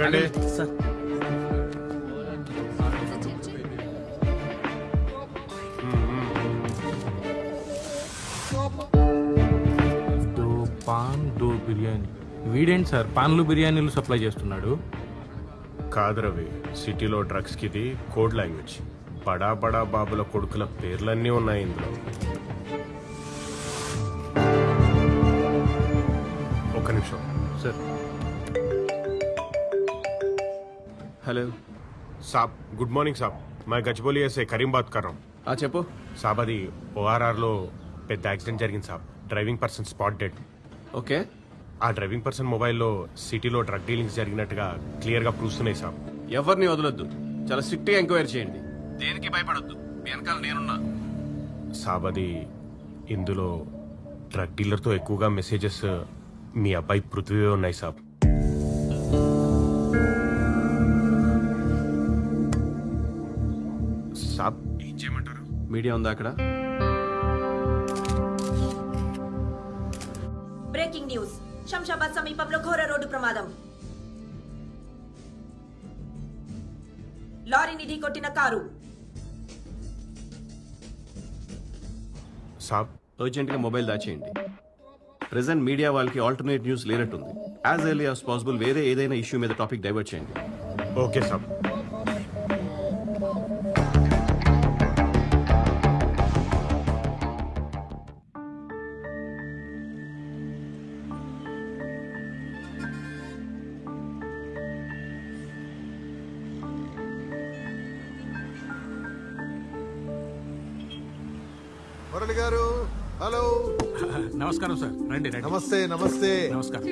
ఆగండి. సార్. పాన్ దో బిర్యానీ. వీడేంటి సార్? పాన్లు బిర్యానీలు సప్లై చేస్తున్నాడు? కాదు రవి సిటీలో డ్రగ్స్కి ఇది కోడ్ లాంగ్వేజ్. బడా బడా బాబుల కొడుకుల పేర్లన్నీ ఉన్నాయి ఇందులో. ఒక్క నిమిషం. సార్. హలో. సాబ్ గుడ్ మార్నింగ్ సాబ్. మా గచ్చిబౌలి కరీం బాత్ కర్రం. ఆ చెప్పు. సాబ్ అది ఓఆర్ఆర్లో పెద్ద యాక్సిడెంట్ జరిగింది సాబ్. Driving person spot dead. Okay. ఆ డ్రైవింగ్ పర్సన్ మొబైల్లో సిటీలో డ్రగ్ డీలింగ్స్ జరిగినట్టుగా క్లియర్గా ప్రూస్తున్నాయి సాబ్. ఎవరిని వదలొద్దు? చాలా స్ట్రిక్ట్గా ఎంక్వైరీ చేయండి. దేనికి భయపడొద్దు? వెనకాల నేనున్నా. సాబ్ అది ఇందులో డ్రగ్ డీలర్తో ఎక్కువగా మెసేజెస్ మీ అబ్బాయి పృథ్వీ ఉన్నాయి సాబ్. సాబ్. ఏం చేయమంటారు? మీడియా ఉందా అక్కడ? Breaking news. శంషాబాద్ సమీపంలో ఘోర రోడ్డు ప్రమాదం. లారీని ఢీకొట్టిన కారు. సాబ్ అర్జెంట్గా మొబైల్ దాచేయండి. ప్రెసెంట్ మీడియా వాళ్ళకి ఆల్టర్నేట్ న్యూస్ లేనట్టుంది. యాజ్ ఎర్లీ యాజ్ పాసిబుల్ వేరే ఏదైనా ఇష్యూ మీద టాపిక్ డైవర్ట్ చేయండి. ఓకే సాబ్. రండి రండి. నమస్తే నమస్తే. నమస్కారం.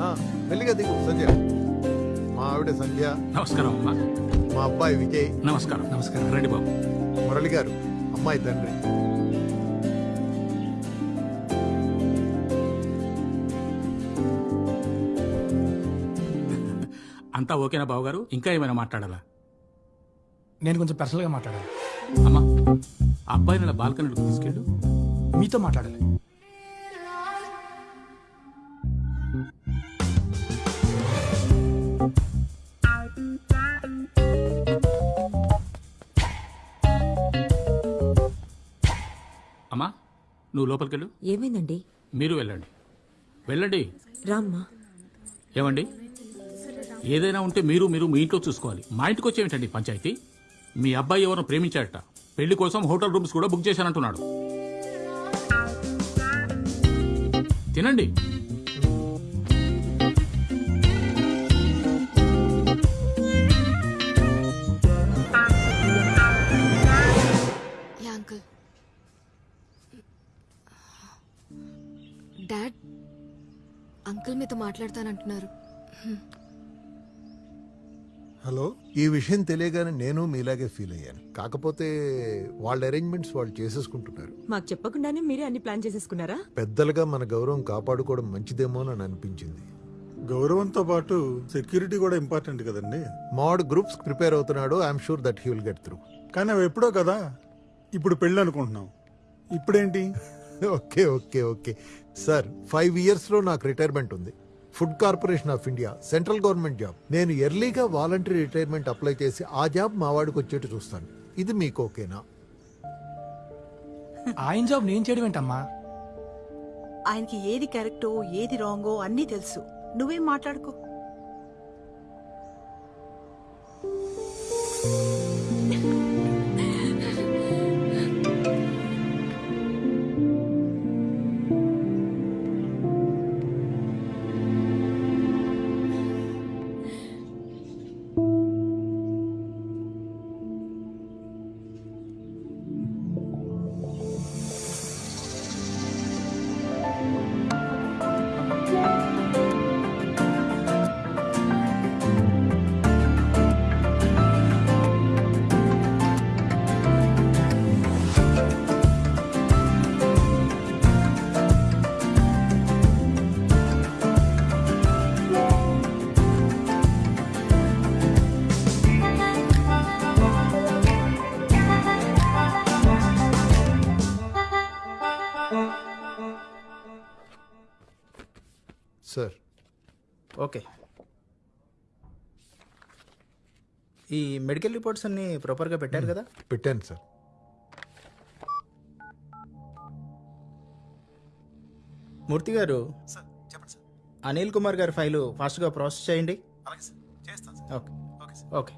ఆ, మెల్లిగా దిగు సంధ్య. మా ఆవిడ సంధ్య. నమస్కారం అమ్మా. మా అబ్బాయి విజయ్. నమస్కారం. నమస్కారం. రండి బాబు. మురళి గారు అమ్మాయి తండ్రి. అంతా ఓకేనా బాబు గారు ఇంకా ఏమైనా మాట్లాడాలా? నేను కొంచెం పర్సనల్గా మాట్లాడాలి. అమ్మా అబ్బాయిని ఇలా బాల్కనీలోకి తీసుకెళ్ళు. మీతో మాట్లాడాలి. అమ్మా నువ్వు లోపలికి వెళ్ళు ఏమైందండి? మీరు వెళ్ళండి. వెళ్ళండి. రామ్మా. ఏమండి? ఏదైనా ఉంటే మీరు మీరు మీ ఇంట్లో చూసుకోవాలి. మా ఇంటికి వచ్చేమిటండి పంచాయతీ. మీ అబ్బాయి ఎవరు ప్రేమించాడట. పెళ్ళి కోసం హోటల్ రూమ్స్ కూడా బుక్ చేశానంటున్నాడు. తినండి. అంకుల్. డాడ్ అంకుల్ మీతో మాట్లాడతానంటున్నారు. హలో? ఈ విషయం తెలియగానే నేను మీలాగే ఫీల్ అయ్యాను. కాకపోతే వాళ్ళ అరేంజ్మెంట్స్ వాళ్ళు చేసేసుకుంటున్నారు. మాకు చెప్పకుండానే మీరే అన్ని ప్లాన్ చేసేసుకున్నారా? పెద్దలుగా మన గౌరవం కాపాడుకోవడం మంచిదేమో అని అనిపించింది. గౌరవంతో పాటు సెక్యూరిటీ కూడా ఇంపార్టెంట్ కదండి. మావాడు గ్రూప్స్ ప్రిపేర్ అవుతున్నాడు. I'm sure that he will get through కానీ అవి ఎప్పుడో కదా? ఇప్పుడు పెళ్ళి అనుకుంటున్నాం. ఇప్పుడేంటి? Okay okay okay. Sir five ఇయర్స్లో నాకు రిటైర్మెంట్ ఉంది. Food corporation of India central government job. నేను ఎర్లీగా వాలంటరీ రిటైర్మెంట్ అప్లై చేసి ఆ జాబ్ మా వాడికి వచ్చేట్టు చూస్తాను. ఇది మీకు ఓకేనా? ఆయన జాబ్ నేను చేయడం ఏంటమ్మా? ఆయనకి ఏది కరెక్టో ఏది రాంగో అన్నీ తెలుసు. నువ్వేం మాట్లాడుకో. ఈ మెడికల్ రిపోర్ట్స్ అన్ని ప్రాపర్గా పెట్టారు కదా? పెట్టాను సార్. మూర్తి గారు సార్ చెప్పండి సార్. అనిల్ కుమార్ గారి ఫైలు ఫాస్ట్గా ప్రాసెస్ చేయండి. అలాగే సార్ చేస్తాను sir. Okay. Okay sir. Okay.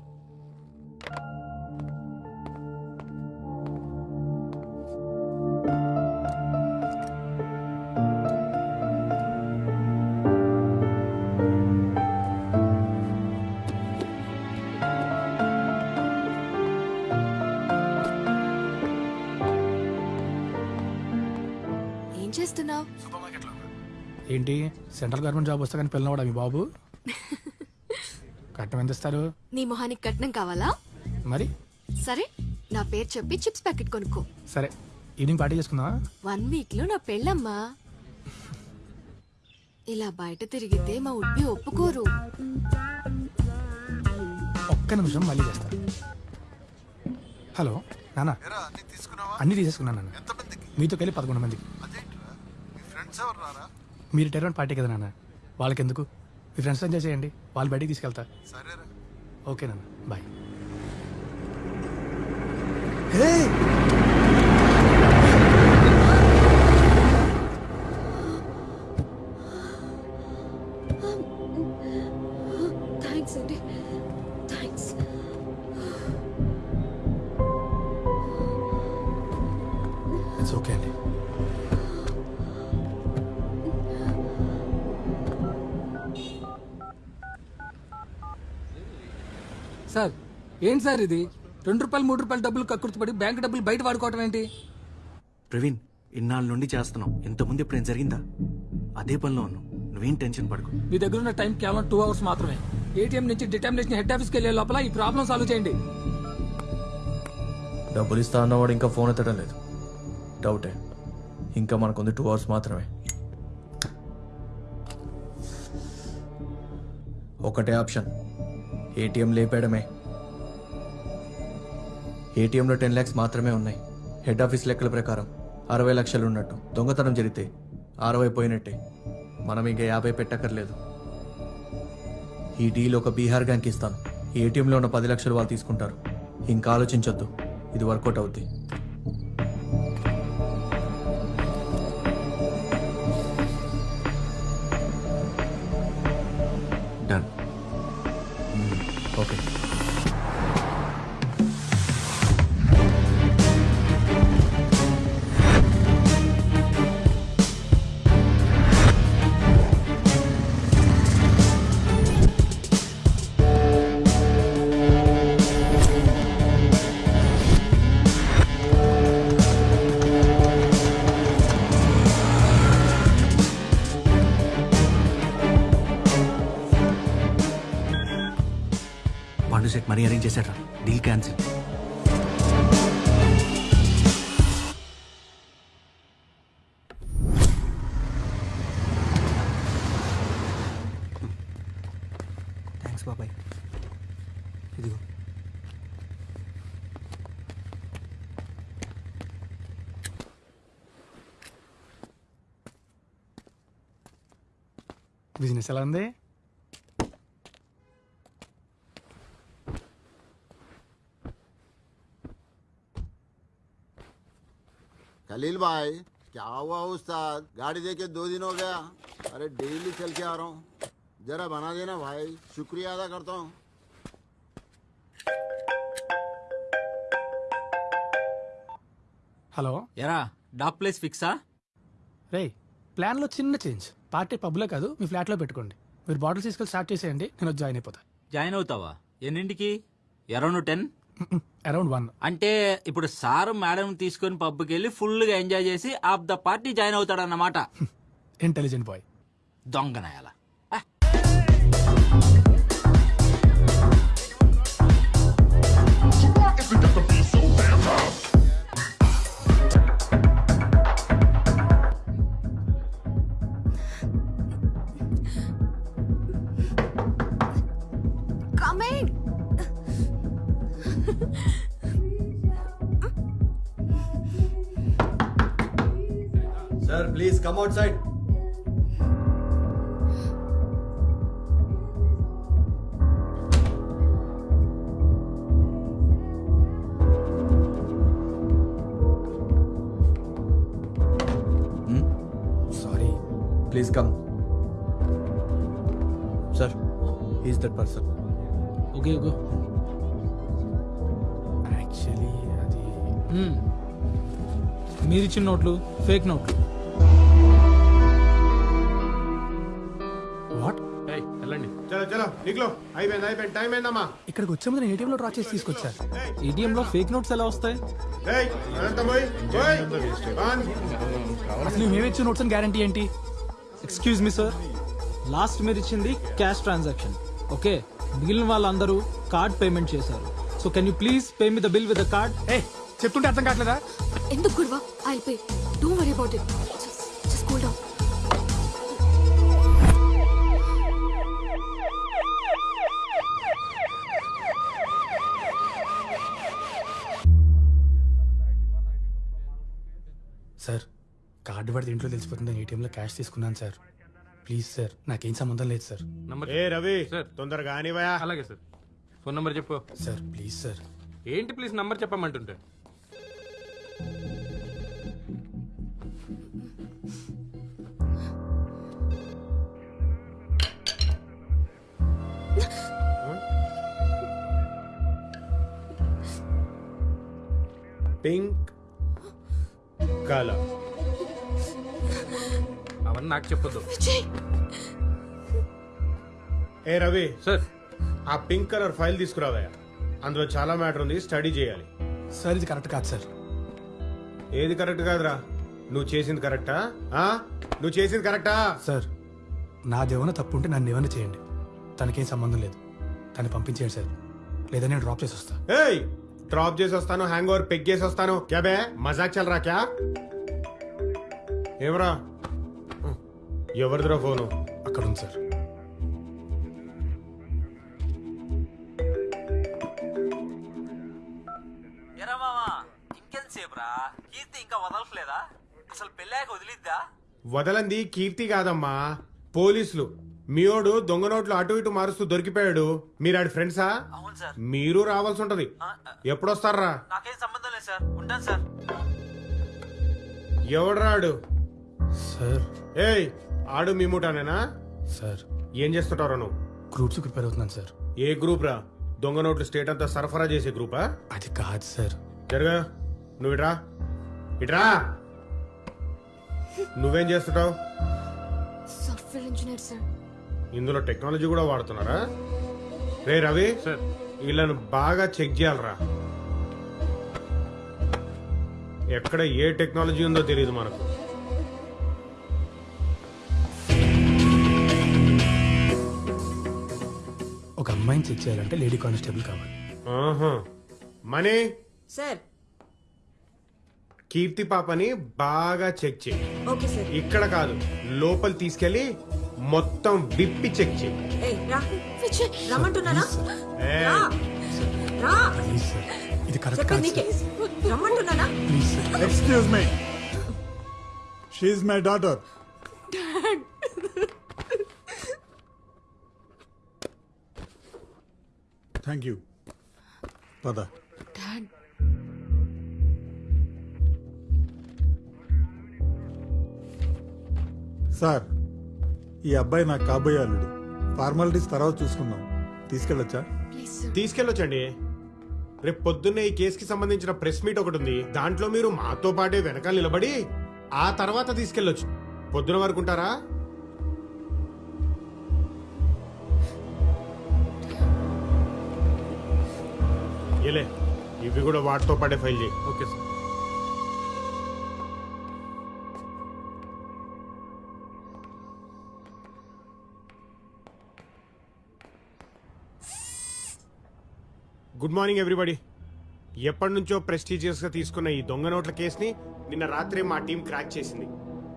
ఏంటి? సెంట్రల్ గవర్నమెంట్ జాబ్ వస్తే కానీ పిల్లవాడా మీ బాబు? కట్నం ఎంత ఇస్తారు? నీ మొహానికి కట్నం కావాలా? మరి? సరే నా పేరు చెప్పి చిప్స్ ప్యాకెట్ కొనుక్కో. సరే ఈవినింగ్ పార్టీ చేసుకుందామా? వన్ వీక్లో నా పెళ్ళమ్మా. ఇలా బయట తిరిగితే మా ఉడ్బి ఒప్పుకోరు. ఒక్క నిమిషం మళ్ళీ చేస్తా. హలో నాన్న. ఎరా అన్ని తీసుకున్నావా? అన్ని తీసేసుకున్నాను నాన్న. ఎంతమందికి? మీతో కలిపి పదకొండు మందికి అదేంట్రా మీ ఫ్రెండ్స్ ఎవరు మీరు రిటైర్మెంట్ పార్టీ కదా నాన్న. వాళ్ళకి ఎందుకు మీ ఫ్రెండ్స్ ఎంజాయ్ చేయండి. వాళ్ళు బయటికి తీసుకెళ్తా. సరేరా. ఓకే నాన్న. బాయ్. ఏంటి సార్ ఇది? రెండు రూపాయలు మూడు రూపాయలు డబ్బులు కక్కుర్తిపడి బ్యాంక్ డబ్బులు బయట వాడుకోవటం ఏంటి? ప్రవీణ్ ఇన్నాళ్ళ నుండి చేస్తున్నాం. ఇంతకుముందు ఎప్పుడైనా జరిగిందా? అదే పనిలో ఉన్నాం. నువ్వేం టెన్షన్ పడకు. మీ దగ్గర ఉన్న టైం కేవలం టూ అవర్స్ మాత్రమే. ఏటీఎం నుంచి డిటర్మినేషన్ హెడ్ ఆఫీస్కి వెళ్ళే లోపల ఈ ప్రాబ్లం సాల్వ్ చేయండి. డబ్బులు ఇస్తా అన్నవాడు ఇంకా ఫోన్ ఎత్తడం లేదు. డౌటే. ఇంకా మనకుంది టూ అవర్స్ మాత్రమే. ఒకటే ఆప్షన్. ఏటీఎం లేపేయడమే. ఏటీఎంలో టెన్ ల్యాక్స్ మాత్రమే ఉన్నాయి. హెడ్ ఆఫీస్ లెక్కల ప్రకారం అరవై లక్షలు ఉన్నట్టు దొంగతనం జరిగితే అరవై పోయినట్టే. మనం ఇంకా యాభై పెట్టక్కర్లేదు. ఈ డీల్ ఒక బీహార్ గ్యాంగ్కి ఇస్తాను. ఈ ఏటీఎంలో ఉన్న పది లక్షలు వాళ్ళు తీసుకుంటారు. ఇంకా ఆలోచించొద్దు. ఇది వర్కౌట్ అవుద్ది. బిజినెస్ ఎలా ఉంది खलील भाई क्या हुआ उस्ताद गाड़ी देके दो दिन हो गया अरे डेली चल के आ रहा हूँ जरा बना देना भाई शुक्रिया अदा करता हूँ హలో ఎరా డాక్ ప్లేస్ ఫిక్సా రే ప్లాన్లో చిన్న చేంజ్ పార్టీ పబ్లో కాదు మీ ఫ్లాట్లో పెట్టుకోండి. మీరు బాటిల్స్ తీసుకెళ్ళి స్టార్ట్ చేసేయండి నేను వచ్చి జాయిన్ అయిపోతా. జాయిన్ అవుతావా? ఎన్నింటికి? Around ten? Around one. అంటే ఇప్పుడు సార్ మేడం తీసుకొని పబ్కి వెళ్ళి ఫుల్గా ఎంజాయ్ చేసి of the party join అవుతాడన్నమాట. Intelligent boy. దొంగనాయాల come outside sorry please come sir is that person okay okay actually అది hmm. మీరిచ్చిన నోట్లు ఫేక్ నోట్లు. అయిపోయింది అయిపోయింది టైం అయిందమ్మా. ఇక్కడికి వచ్చే ముందు నేను ఏటీఎంలో డ్రా చేసి తీసుకొచ్చారు ఏటీఎంలో ఫేక్ నోట్స్ ఎలా వస్తాయి? అసలు మేము ఇచ్చిన నోట్స్ అని గ్యారంటీ ఏంటి? ఎక్స్క్యూజ్ మీ సార్ లాస్ట్ మీరు ఇచ్చింది క్యాష్ ట్రాన్సాక్షన్ ఓకే మిగిలిన వాళ్ళందరూ కార్డ్ పేమెంట్ చేశారు. So can you please pay me the bill with the card ఏ చెప్తుంటే అర్థం కావట్లేదా? ఎందుకు గొడవ? I pay don't worry about it just cool down card పడితే ఇంట్లో తెలిసిపోతుందని ఏటీఎంలో క్యాష్ తీసుకున్నాను సార్. ప్లీజ్ సార్ నాకేం సంబంధం లేదు సార్ ఏ రవి తొందరగా కానివయా అలాగే సార్ ఫోన్ నంబర్ చెప్పు. సార్ ప్లీజ్ సార్ ఏంటి ప్లీజ్ నంబర్ చెప్పమంటుంటే? పింక్ కలర్ అవన్నీ నాకు చెప్పొద్దు. ఏ రవి సార్. ఆ పింక్ కలర్ ఫైల్ తీసుకురావయ్యా. అందులో చాలా మ్యాటర్ ఉంది స్టడీ చేయాలి. సార్ ఇది కరెక్ట్ కాదు సార్. ఏది కరెక్ట్ కాదురా? నువ్వు చేసింది కరెక్టా? ఆ? నువ్వు చేసింది కరెక్టా? సార్ నాదేమైనా తప్పు ఉంటే నన్ను ఏమైనా చేయండి. తనకేం సంబంధం లేదు. తను పంపించేయండి సార్. లేదా నేను డ్రాప్ చేసి వస్తా. ఏయ్! డ్రాప్ చేసి వస్తాను హ్యాంగ్ ఓవర్ పెగ్ చేసి వస్తాను. క్యా బే? మజాక్ చల్ రా క్యా? ఏమరా? ఎవరిదిరా ఫోను? అక్కడ ఉంది సార్. ఎరా మామా ఇంకెంతసేపు రా కీర్తి ఇంకా వదలట్లేదా? అసలు పెళ్ళాక వదిలిద్దా? వదలంది కీర్తి కాదమ్మా పోలీసులు. మీయోడు దొంగ నోట్లు అటు ఇటు మారుస్తూ దొరికిపోయాడు. మీరు ఆడి ఫ్రెండ్సా? అవును సార్. మీరు రావాల్సి ఉంటది. ఎప్పుడొస్తారా? నాకేం సంబంధం లేదు సార్. ఉంటాను సార్. ఎవడ్రాడు? సార్. ఏయ్ ఆడు మీ ముఠానేనా సార్. ఏం చేస్తుంటారా నువ్వు? గ్రూప్స్ ప్రిపేర్ అవుతున్నాను సార్. ఏ గ్రూప్ రా? దొంగ నోట్లు స్టేట్ అంతా సరఫరా చేసే గ్రూపా? అది కాదు సార్. జరగా. నువ్వు ఇట్రా ఇట్రా నువ్వేం చేస్తుంటావు? Software engineer sir. ఇందులో టెక్నాలజీ కూడా వాడుతున్నారా? రే రవి. సార్. వీళ్ళను బాగా చెక్ చేయాలరా. ఎక్కడ ఏ టెక్నాలజీ ఉందో తెలియదు మనకు. ఒక అమ్మాయిని చెక్ చేయాలంటే లేడీ కానిస్టేబుల్ కావాలి. ఆహా. మనీ? సార్. కీర్తి పాపని బాగా చెక్ చేయి. Okay sir. ఇక్కడ కాదు లోపల తీసుకెళ్ళి మొత్తం విప్పి చెక్ చేయి. ఏ రా. రమ్మంటున్నానా ఏ, రా. రా. ప్లీజ్ సార్ ఇది కరెక్ట్ చెప్పేది కాదు నీకే. Sir రమ్మంటున్నానా please sir excuse me she my daughter thank you పద. డాడ్ సార్ ఈ అబ్బాయి నాకు కాబోయే అల్లుడు. ఫార్మాలిటీస్ తర్వాత చూసుకుందాం. తీసుకెళ్ళొచ్చా? తీసుకెళ్ళొచ్చండి. రేపు పొద్దున్నే ఈ కేసుకి సంబంధించిన ప్రెస్ మీట్ ఒకటి ఉంది. దాంట్లో మీరు మాతో పాటే వెనకాల నిలబడి ఆ తర్వాత తీసుకెళ్ళొచ్చు. పొద్దున వరకు ఉంటారా? ఏలే ఇవి కూడా వాటితో పాటే ఫైల్ చేయి. Okay sir. Good morning everybody ఎప్పటి నుంచో ప్రెస్టీజియస్గా తీసుకున్న ఈ దొంగ నోట్ల కేసుని నిన్న రాత్రి మా టీం క్రాక్ చేసింది.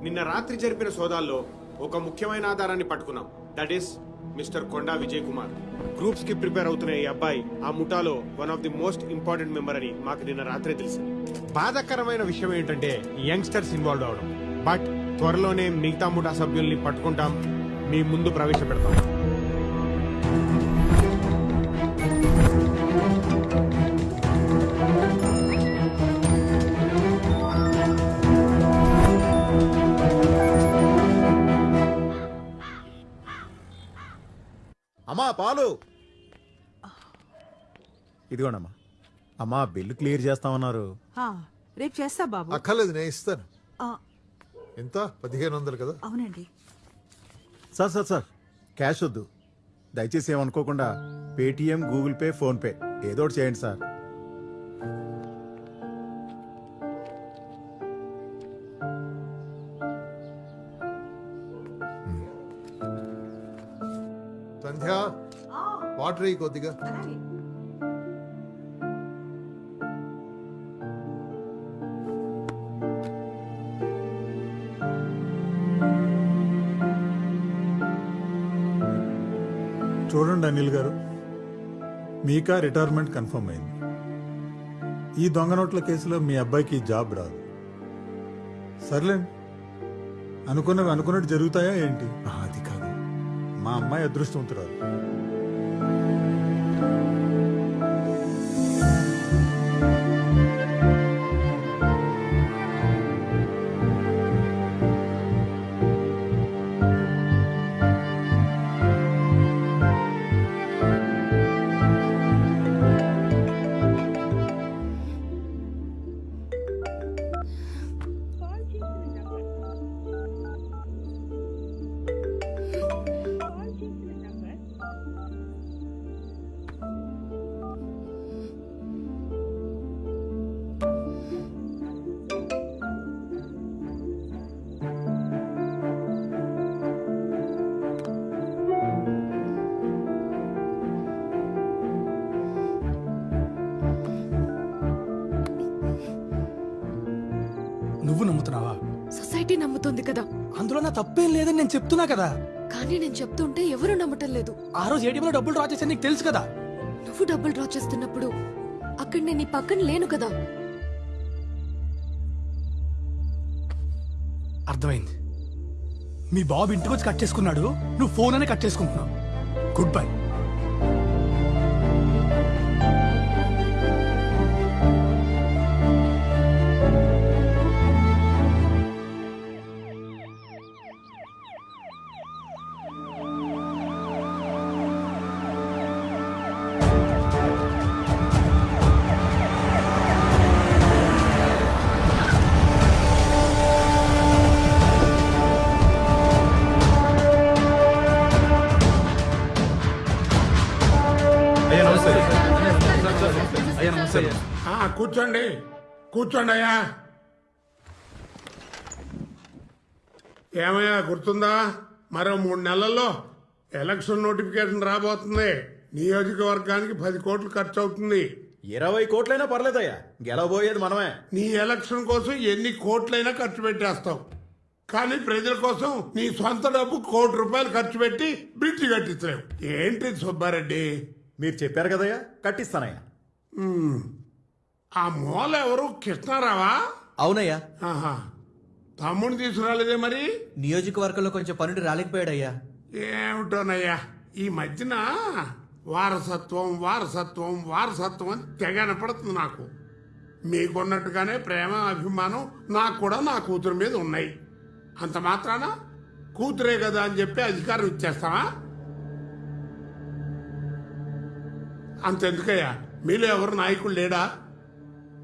నిన్న రాత్రి జరిపిన సోదాల్లో ఒక ముఖ్యమైన ఆధారాన్ని పట్టుకున్నాం. That is mister Konda Vijay Kumar. గ్రూప్స్కి prepare అవుతున్న ఈ అబ్బాయి ఆ ముఠాలో one of the most important member అని మాకు నిన్న రాత్రే తెలిసింది. బాధాకరమైన విషయం ఏంటంటే యంగ్స్టర్స్ ఇన్వాల్వ్ అవడం. బట్ త్వరలోనే మిగతా ముఠా సభ్యుల్ని పట్టుకుంటాం. మీ ముందు ప్రవేశపెడతాం. పాలు. ఇదిగోండమ్మా. అమ్మా బిల్లు క్లియర్ చేస్తామన్నారు. ఆ, రేపు చేస్తా బాబు. అక్కర్లేదు నేను ఇస్తాను. ఆ, ఎంత? పదిహేను వందలు కదా? అవునండి. Sir sir sir. క్యాష్ వద్దు. దయచేసి ఏమనుకోకుండా పేటిఎం గూగుల్ పే ఫోన్పే ఏదో ఒకటి చేయండి సార్. వాటర్ అయ్యి కొద్దిగా. చూడండి అనిల్ గారు మీకా రిటైర్మెంట్ కన్ఫర్మ్ అయింది. ఈ దొంగ నోట్ల కేసులో మీ అబ్బాయికి జాబ్ రాదు. సర్లేండి అనుకున్నవి అనుకున్నట్టు జరుగుతాయా ఏంటి? అది కాదు. మా అమ్మాయి అదృష్టవంతురాలు. నేను చెప్తున్నా కదా. కానీ నేను చెప్తుంటే ఎవరు నమ్మటం లేదు. ఆ రోజు ఏటీఎంలో డబ్బులు డ్రా చేశాను నీకు తెలుసు కదా. నువ్వు డబ్బులు డ్రా చేస్తున్నప్పుడు అక్కడ నేను నీ పక్కన లేను కదా. అర్థమైంది. మీ బాబు ఇంటికి వచ్చి కట్ చేసుకున్నాడు నువ్వు ఫోన్ అనే కట్ చేసుకుంటున్నావు. గుడ్ బై కూర్చోండి అయ్యా. ఏమయ్యా గుర్తుందా? మరో మూడు నెలల్లో ఎలక్షన్ నోటిఫికేషన్ రాబోతుంది. నియోజకవర్గానికి పది కోట్లు ఖర్చు అవుతుంది ఇరవై కోట్లైనా పర్లేదయ్యా. గెలవబోయేది మనమే. నీ ఎలక్షన్ కోసం ఎన్ని కోట్లైనా ఖర్చు పెట్టేస్తావు. కానీ ప్రజల కోసం నీ సొంత డబ్బు కోటి రూపాయలు ఖర్చు పెట్టి బ్రిడ్జి కట్టించలేవు. ఏంటి సుబ్బారెడ్డి? మీరు చెప్పారు కదయ్యా? కట్టిస్తానయ్యా. ఆ మూల ఎవరు? కృష్ణారావా? అవునయ్యా. ఆహా. తమ్ముడిని తీసుకురాలేదే మరి? నియోజకవర్గంలో కొంచెం పనులు రాలేకపోయాడయ్యా. ఏమిటోనయ్యా? ఈ మధ్యన వారసత్వం వారసత్వం వారసత్వం అని తెగనపడుతుంది నాకు. మీకున్నట్టుగానే ప్రేమ అభిమానం నాకు కూడా నా కూతురు మీద ఉన్నాయి. అంత మాత్రాన కూతురే కదా అని చెప్పి అధికారం ఇచ్చేస్తావా? అంతెందుకయ్యా? మీలో ఎవరు నాయకుడు లేడా?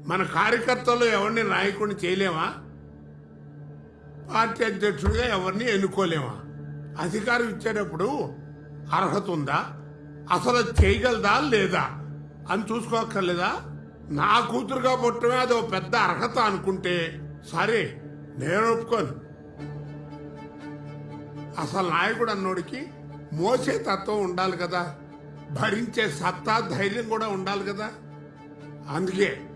మన కార్యకర్తలు ఎవరిని నాయకుడిని చేయలేమా? పార్టీ అధ్యక్షుడిగా ఎవరిని ఎన్నుకోలేమా? అధికారం ఇచ్చేటప్పుడు అర్హత ఉందా? అసలు చేయగలదా లేదా? అని చూసుకోక్కర్లేదా? నా కూతురుగా పుట్టమే అది ఒక పెద్ద అర్హత అనుకుంటే సరే నేను ఒప్పుకోను. అసలు నాయకుడు అన్నోడికి మోసే తత్వం ఉండాలి కదా? భరించే సత్తా ధైర్యం కూడా ఉండాలి కదా? అందుకే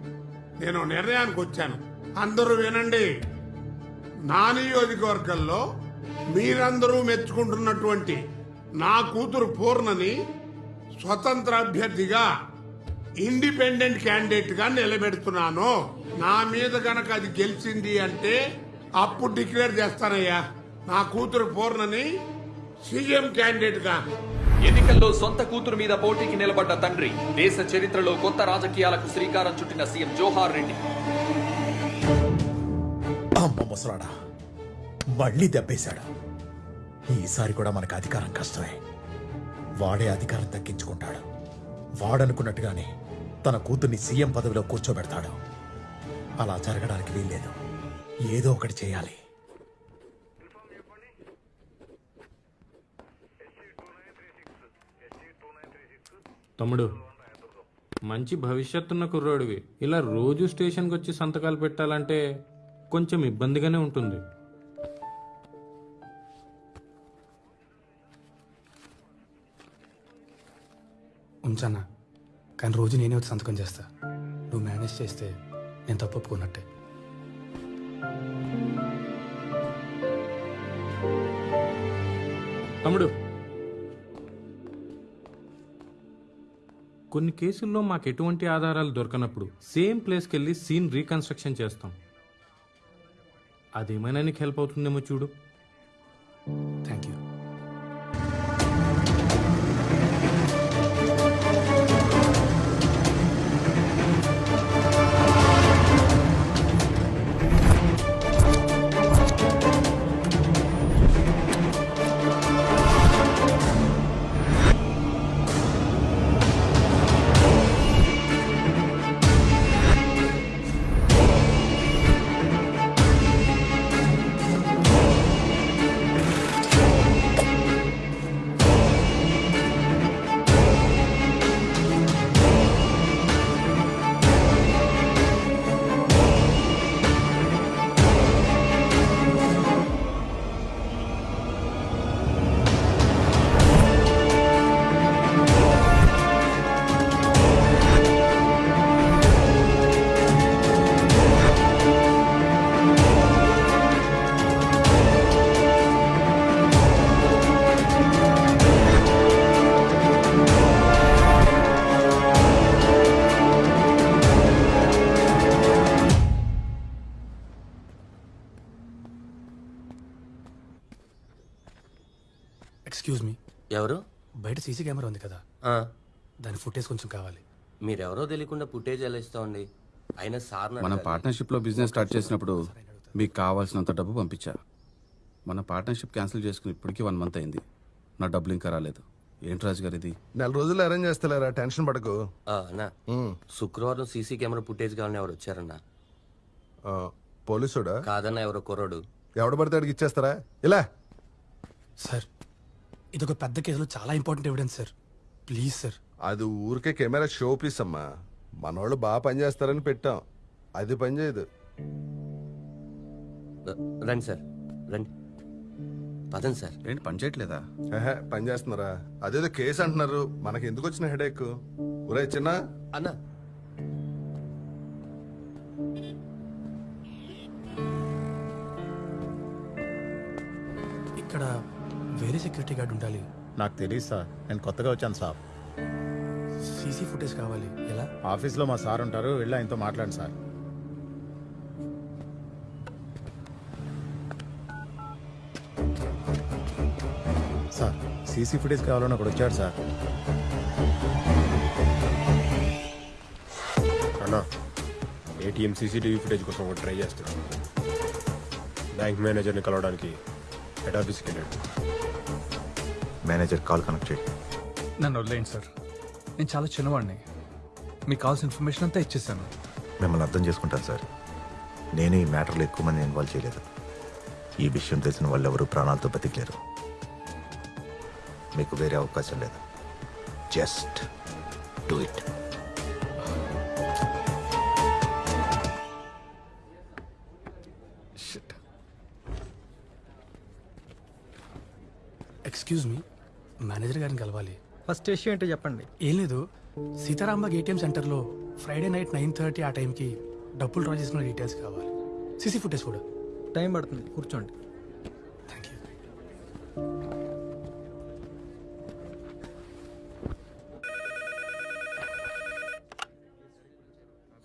నేను నిర్ణయానికి వచ్చాను. అందరూ వినండి. నా నియోజకవర్గంలో మీరందరూ మెచ్చుకుంటున్నటువంటి నా కూతురు పూర్ణని స్వతంత్ర అభ్యర్థిగా ఇండిపెండెంట్ క్యాండిడేట్గా నిలబెడుతున్నాను. నా మీద గనక అది గెలిచింది అంటే అప్పుడు డిక్లేర్ చేస్తానయ్యా. నా కూతురు పూర్ణని సీఎం క్యాండిడేట్గా ఎన్నికల్లో సొంత కూతురు మీద పోటీకి నిలబడ్డ తండ్రి దేశ చరిత్రలో కొత్త రాజకీయాలకు శ్రీకారం చుట్టిన సీఎం జోహార్ రెడ్డి. అమ్మ ముసలాడా మళ్ళీ దెబ్బేశాడు. ఈసారి కూడా మనకు అధికారం కష్టమే. వాడే అధికారం తగ్గించుకుంటాడు. వాడనుకున్నట్టుగానే తన కూతుర్ని సీఎం పదవిలో కూర్చోబెడతాడు. అలా జరగడానికి వీల్లేదు. ఏదో ఒకటి చేయాలి. తమ్ముడు మంచి భవిష్యత్తున్న కుర్రోడివి. ఇలా రోజు స్టేషన్కి వచ్చి సంతకాలు పెట్టాలంటే కొంచెం ఇబ్బందిగానే ఉంటుంది. ఉంచన్నా కానీ రోజు నేనే వచ్చి సంతకం చేస్తా. నువ్వు మేనేజ్ చేస్తే నేను తప్పు ఒప్పుకున్నట్టే. తమ్ముడు కొన్ని కేసుల్లో మాకు ఎటువంటి ఆధారాలు దొరకనప్పుడు సేమ్ ప్లేస్కి వెళ్ళి సీన్ రీకన్స్ట్రక్షన్ చేస్తాం. అదేమైనా నీకు హెల్ప్ అవుతుందేమో చూడు. థ్యాంక్ యూ బయట సీసీ కెమెరా ఉంది కదా. ఆ, దాని ఫుటేజ్ కొంచెం కావాలి. మీరెవరో తెలియకుండా పుట్టేజ్ ఎలా ఇస్తామండి? అయినా సార్ మనం పార్ట్నర్షిప్లో బిజినెస్ స్టార్ట్ చేసినప్పుడు మీకు కావాల్సినంత డబ్బు పంపించా. మన పార్ట్నర్షిప్ క్యాన్సిల్ చేసుకుని ఇప్పటికీ వన్ మంత్ అయింది. నా డబ్బులు ఇంకా రాలేదు. ఏంటి రాజు గారు ఇది? నెల రోజులు అరేంజ్ చేస్తలేరా? టెన్షన్ పడకు. అన్నా. శుక్రవారం సీసీ కెమెరా ఫుటేజ్ కావాలని ఎవరు వచ్చారన్నా? ఆ, పోలీసుడా? కాదన్నా ఎవరో కుర్రోడు. ఎవడు పడితే ఇచ్చేస్తారా? ఇలా. సార్ ఇదొక పెద్ద కేసులో చాలా important evidence sir. Please sir. అది ఊరికే కెమెరా షో పీస్ అమ్మా. మనోళ్ళు బాగా పనిచేస్తారని పెట్టాం. అది పని చేయదు. రండి సార్. రండి. పదండి సార్. ఏంటి పని చేయట్లేదా? పని చేస్తున్నారా? అదేదో కేసు అంటున్నారు. మనకి ఎందుకు వచ్చిన హెడేక్? ఒరే చిన్న. అన్నా. ఇక్కడ వేరే సెక్యూరిటీ గార్డ్ ఉండాలి. నాకు తెలియదు సార్. నేను కొత్తగా వచ్చాను సార్. సీసీ ఫుటేజ్ కావాలి. ఎలా? ఆఫీస్లో మా సార్ ఉంటారు. వెళ్ళి ఆయనతో మాట్లాడండి సార్. సార్ సీసీ ఫుటేజ్ కావాలని ఒకడు వచ్చాడు సార్. అన్నా ఏటీఎం సీసీటీవీ ఫుటేజ్ కోసం ఒకటి ట్రై చేస్తున్నాను బ్యాంక్ మేనేజర్ని కలవడానికి హెడ్ ఆఫీస్కి వెళ్ళాడు మేనేజర్ కాల్ కనెక్ట్ చేయి. నన్ను వదిలేయండి సార్. నేను చాలా చిన్నవాడిని. మీకు కావాల్సిన ఇన్ఫర్మేషన్ అంతా ఇచ్చేసాను. మిమ్మల్ని అర్థం చేసుకుంటాను సార్. నేను ఈ మ్యాటర్లో ఎక్కువ మంది ఇన్వాల్వ్ చేయలేదు. ఈ విషయం తెలిసిన వాళ్ళు ఎవరు ప్రాణాలతో బతికలేరు. మీకు వేరే అవకాశం లేదు. Just do it. Excuse me manager గారిని కలవాలి. ఫస్ట్ ఇష్యూ ఏంటో చెప్పండి. ఏం లేదు. సీతారాంబాగ్ ఏటీఎం సెంటర్లో ఫ్రైడే నైట్ నైన్ థర్టీ ఆ టైంకి డబ్బులు డ్రా చేసుకున్న డీటెయిల్స్ కావాలి. సీసీ ఫుటేజ్ కూడా టైం పడుతుంది. కూర్చోండి.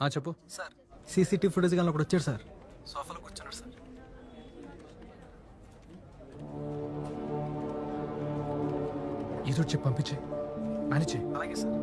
ఆ, చెప్పు. సార్. సీసీటీవీ ఫుటేజ్ కానీ ఒకటి వచ్చాడు సార్. సోఫాలో కూర్చున్నాడు సార్. ఏదో చెప్పి పంపించే మేనేజ్ అలాగే సార్.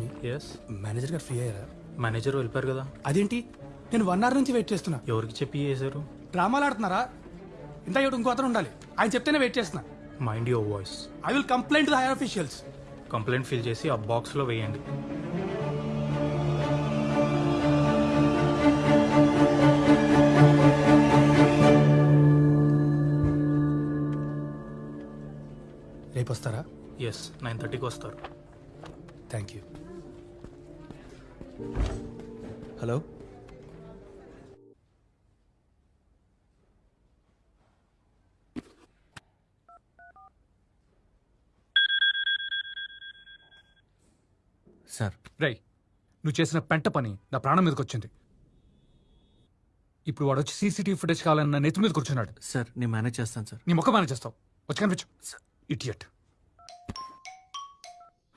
మీ ఎస్ మేనేజర్ గారు ఫ్రీ అయ్యారా? మేనేజర్ వెళ్ళిపోయారు కదా. అదేంటి? నేను వన్ అవర్ నుంచి వెయిట్ చేస్తున్నా. ఎవరికి చెప్పి చేశారు? డ్రామాలు ఆడుతున్నారా ఇంత ఇటు ఇంకో అతను ఉండాలి. ఆయన చెప్తేనే వెయిట్ చేస్తున్నా. Mind your voice I will complaint the higher officials complaint fill చేసి ఆ బాక్స్లో వేయండి. రేపు వస్తారా? ఎస్ నైన్ థర్టీకి వస్తారు. థ్యాంక్ యూ హలో రై నువ్వు చేసిన పెంట పని నా ప్రాణం మీదకి వచ్చింది. ఇప్పుడు వాడు వచ్చి సీసీటీవీ ఫుటేజ్ కావాలని నా నెత్తి మీద కూర్చున్నాడు. సార్ నేను మేనేజ్ చేస్తాను సార్. నీ ముఖ మేనేజ్ చేస్తావు. వచ్చి కనిపించు. Idiot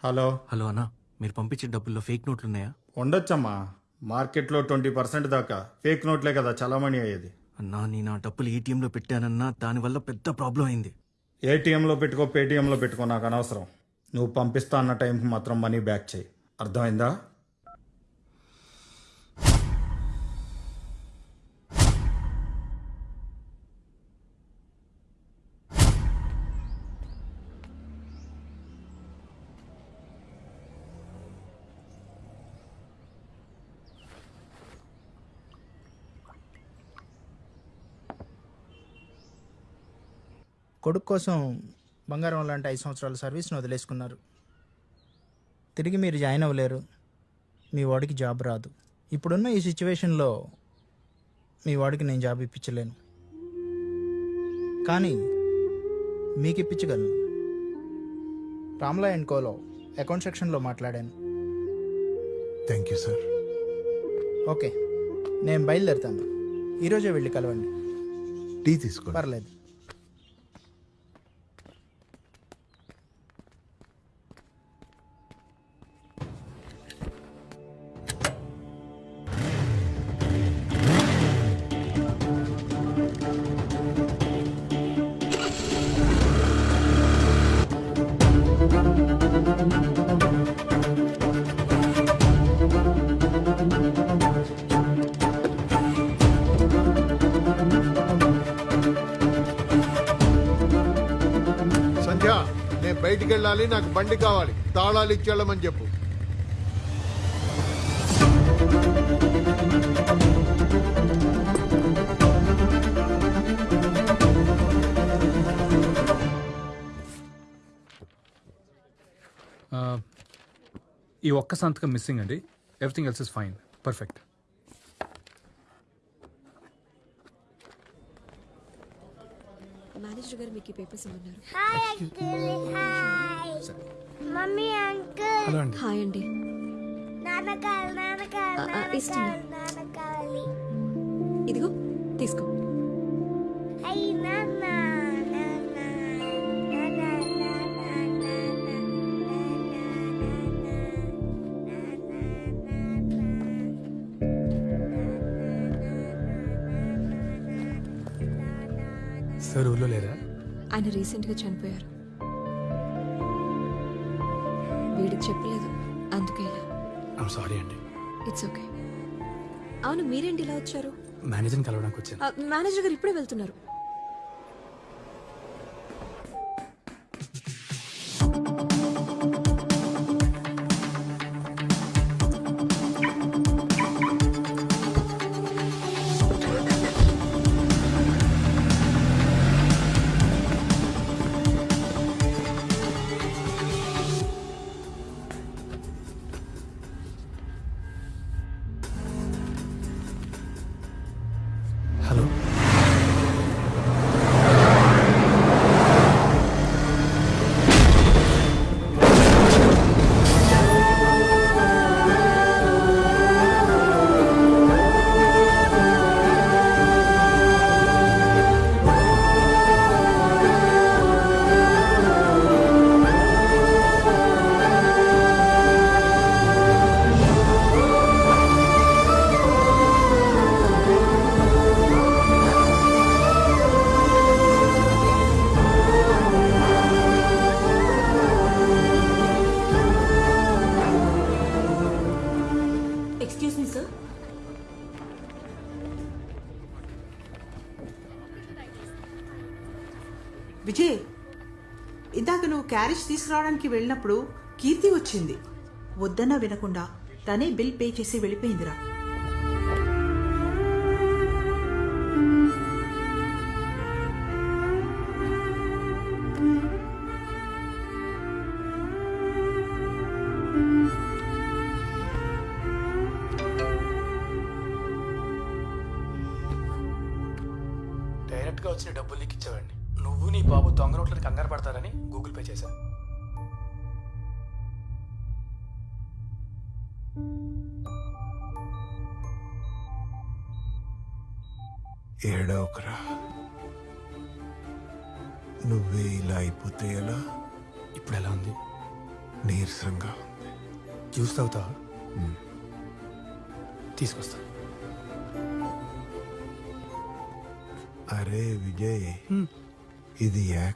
hello. హలో అన్న మీరు పంపించే డబ్బుల్లో ఫేక్ నోట్లు ఉన్నాయా? ఉండొచ్చమ్మా. మార్కెట్లో ట్వంటీ పర్సెంట్ దాకా. ఫేక్ నోట్లే కదా చలామణి అయ్యేది. అన్నా నేను ఆ డబ్బులు ఏటీఎంలో పెట్టానన్నా దానివల్ల పెద్ద ప్రాబ్లం అయింది. ఏటీఎంలో పెట్టుకో పేటీఎంలో పెట్టుకో నాకు అనవసరం. నువ్వు పంపిస్తా అన్న టైంకి మాత్రం మనీ బ్యాక్ చేయి. అర్థమైందా? కొడుకు కోసం బంగారం లాంటి ఐదు సంవత్సరాల సర్వీస్ను వదిలేసుకున్నారు. తిరిగి మీరు జాయిన్ అవ్వలేరు. మీ వాడికి జాబ్ రాదు. ఇప్పుడున్న ఈ సిచ్యువేషన్లో మీ వాడికి నేను జాబ్ ఇప్పించలేను. కానీ మీకు ఇప్పించగలను. రామ్లా అండ్ కోలో అకౌంట్ సెక్షన్లో మాట్లాడాను. Thank you sir. ఓకే. నేను బయలుదేరుతాను. ఈరోజే వెళ్ళి కలవండి. టీ తీసుకోండి. పర్లేదు. బండి కావాలి. తాళాలు ఇచ్చేళ్ళమని చెప్పు. ఈ ఒక్క సంతకం మిస్సింగ్ అండి. Everything else is fine perfect ఈ papers ఇవ్వన్నారు hi uncle hi mummy uncle hi అండి. నాన్న. కావాలి నాన్న కావాలి ఇదిగో తీసుకో. ఆయన రీసెంట్గా చనిపోయారు. వీడికి చెప్పలేదు. అందుకే సారీ అండి ఇట్స్ ఓకే అవును మీరేంటి ఇలా వచ్చారు? మేనేజర్ని కలవడానికి వచ్చాను. ఆ, మేనేజర్ గారు ఇప్పుడే వెళ్తున్నారు. తీసుకురావడానికి వెళ్ళినప్పుడు కీర్తి వచ్చింది. వద్దన్నా వినకుండా తనే బిల్ పే చేసి వెళ్ళిపోయిందిరా.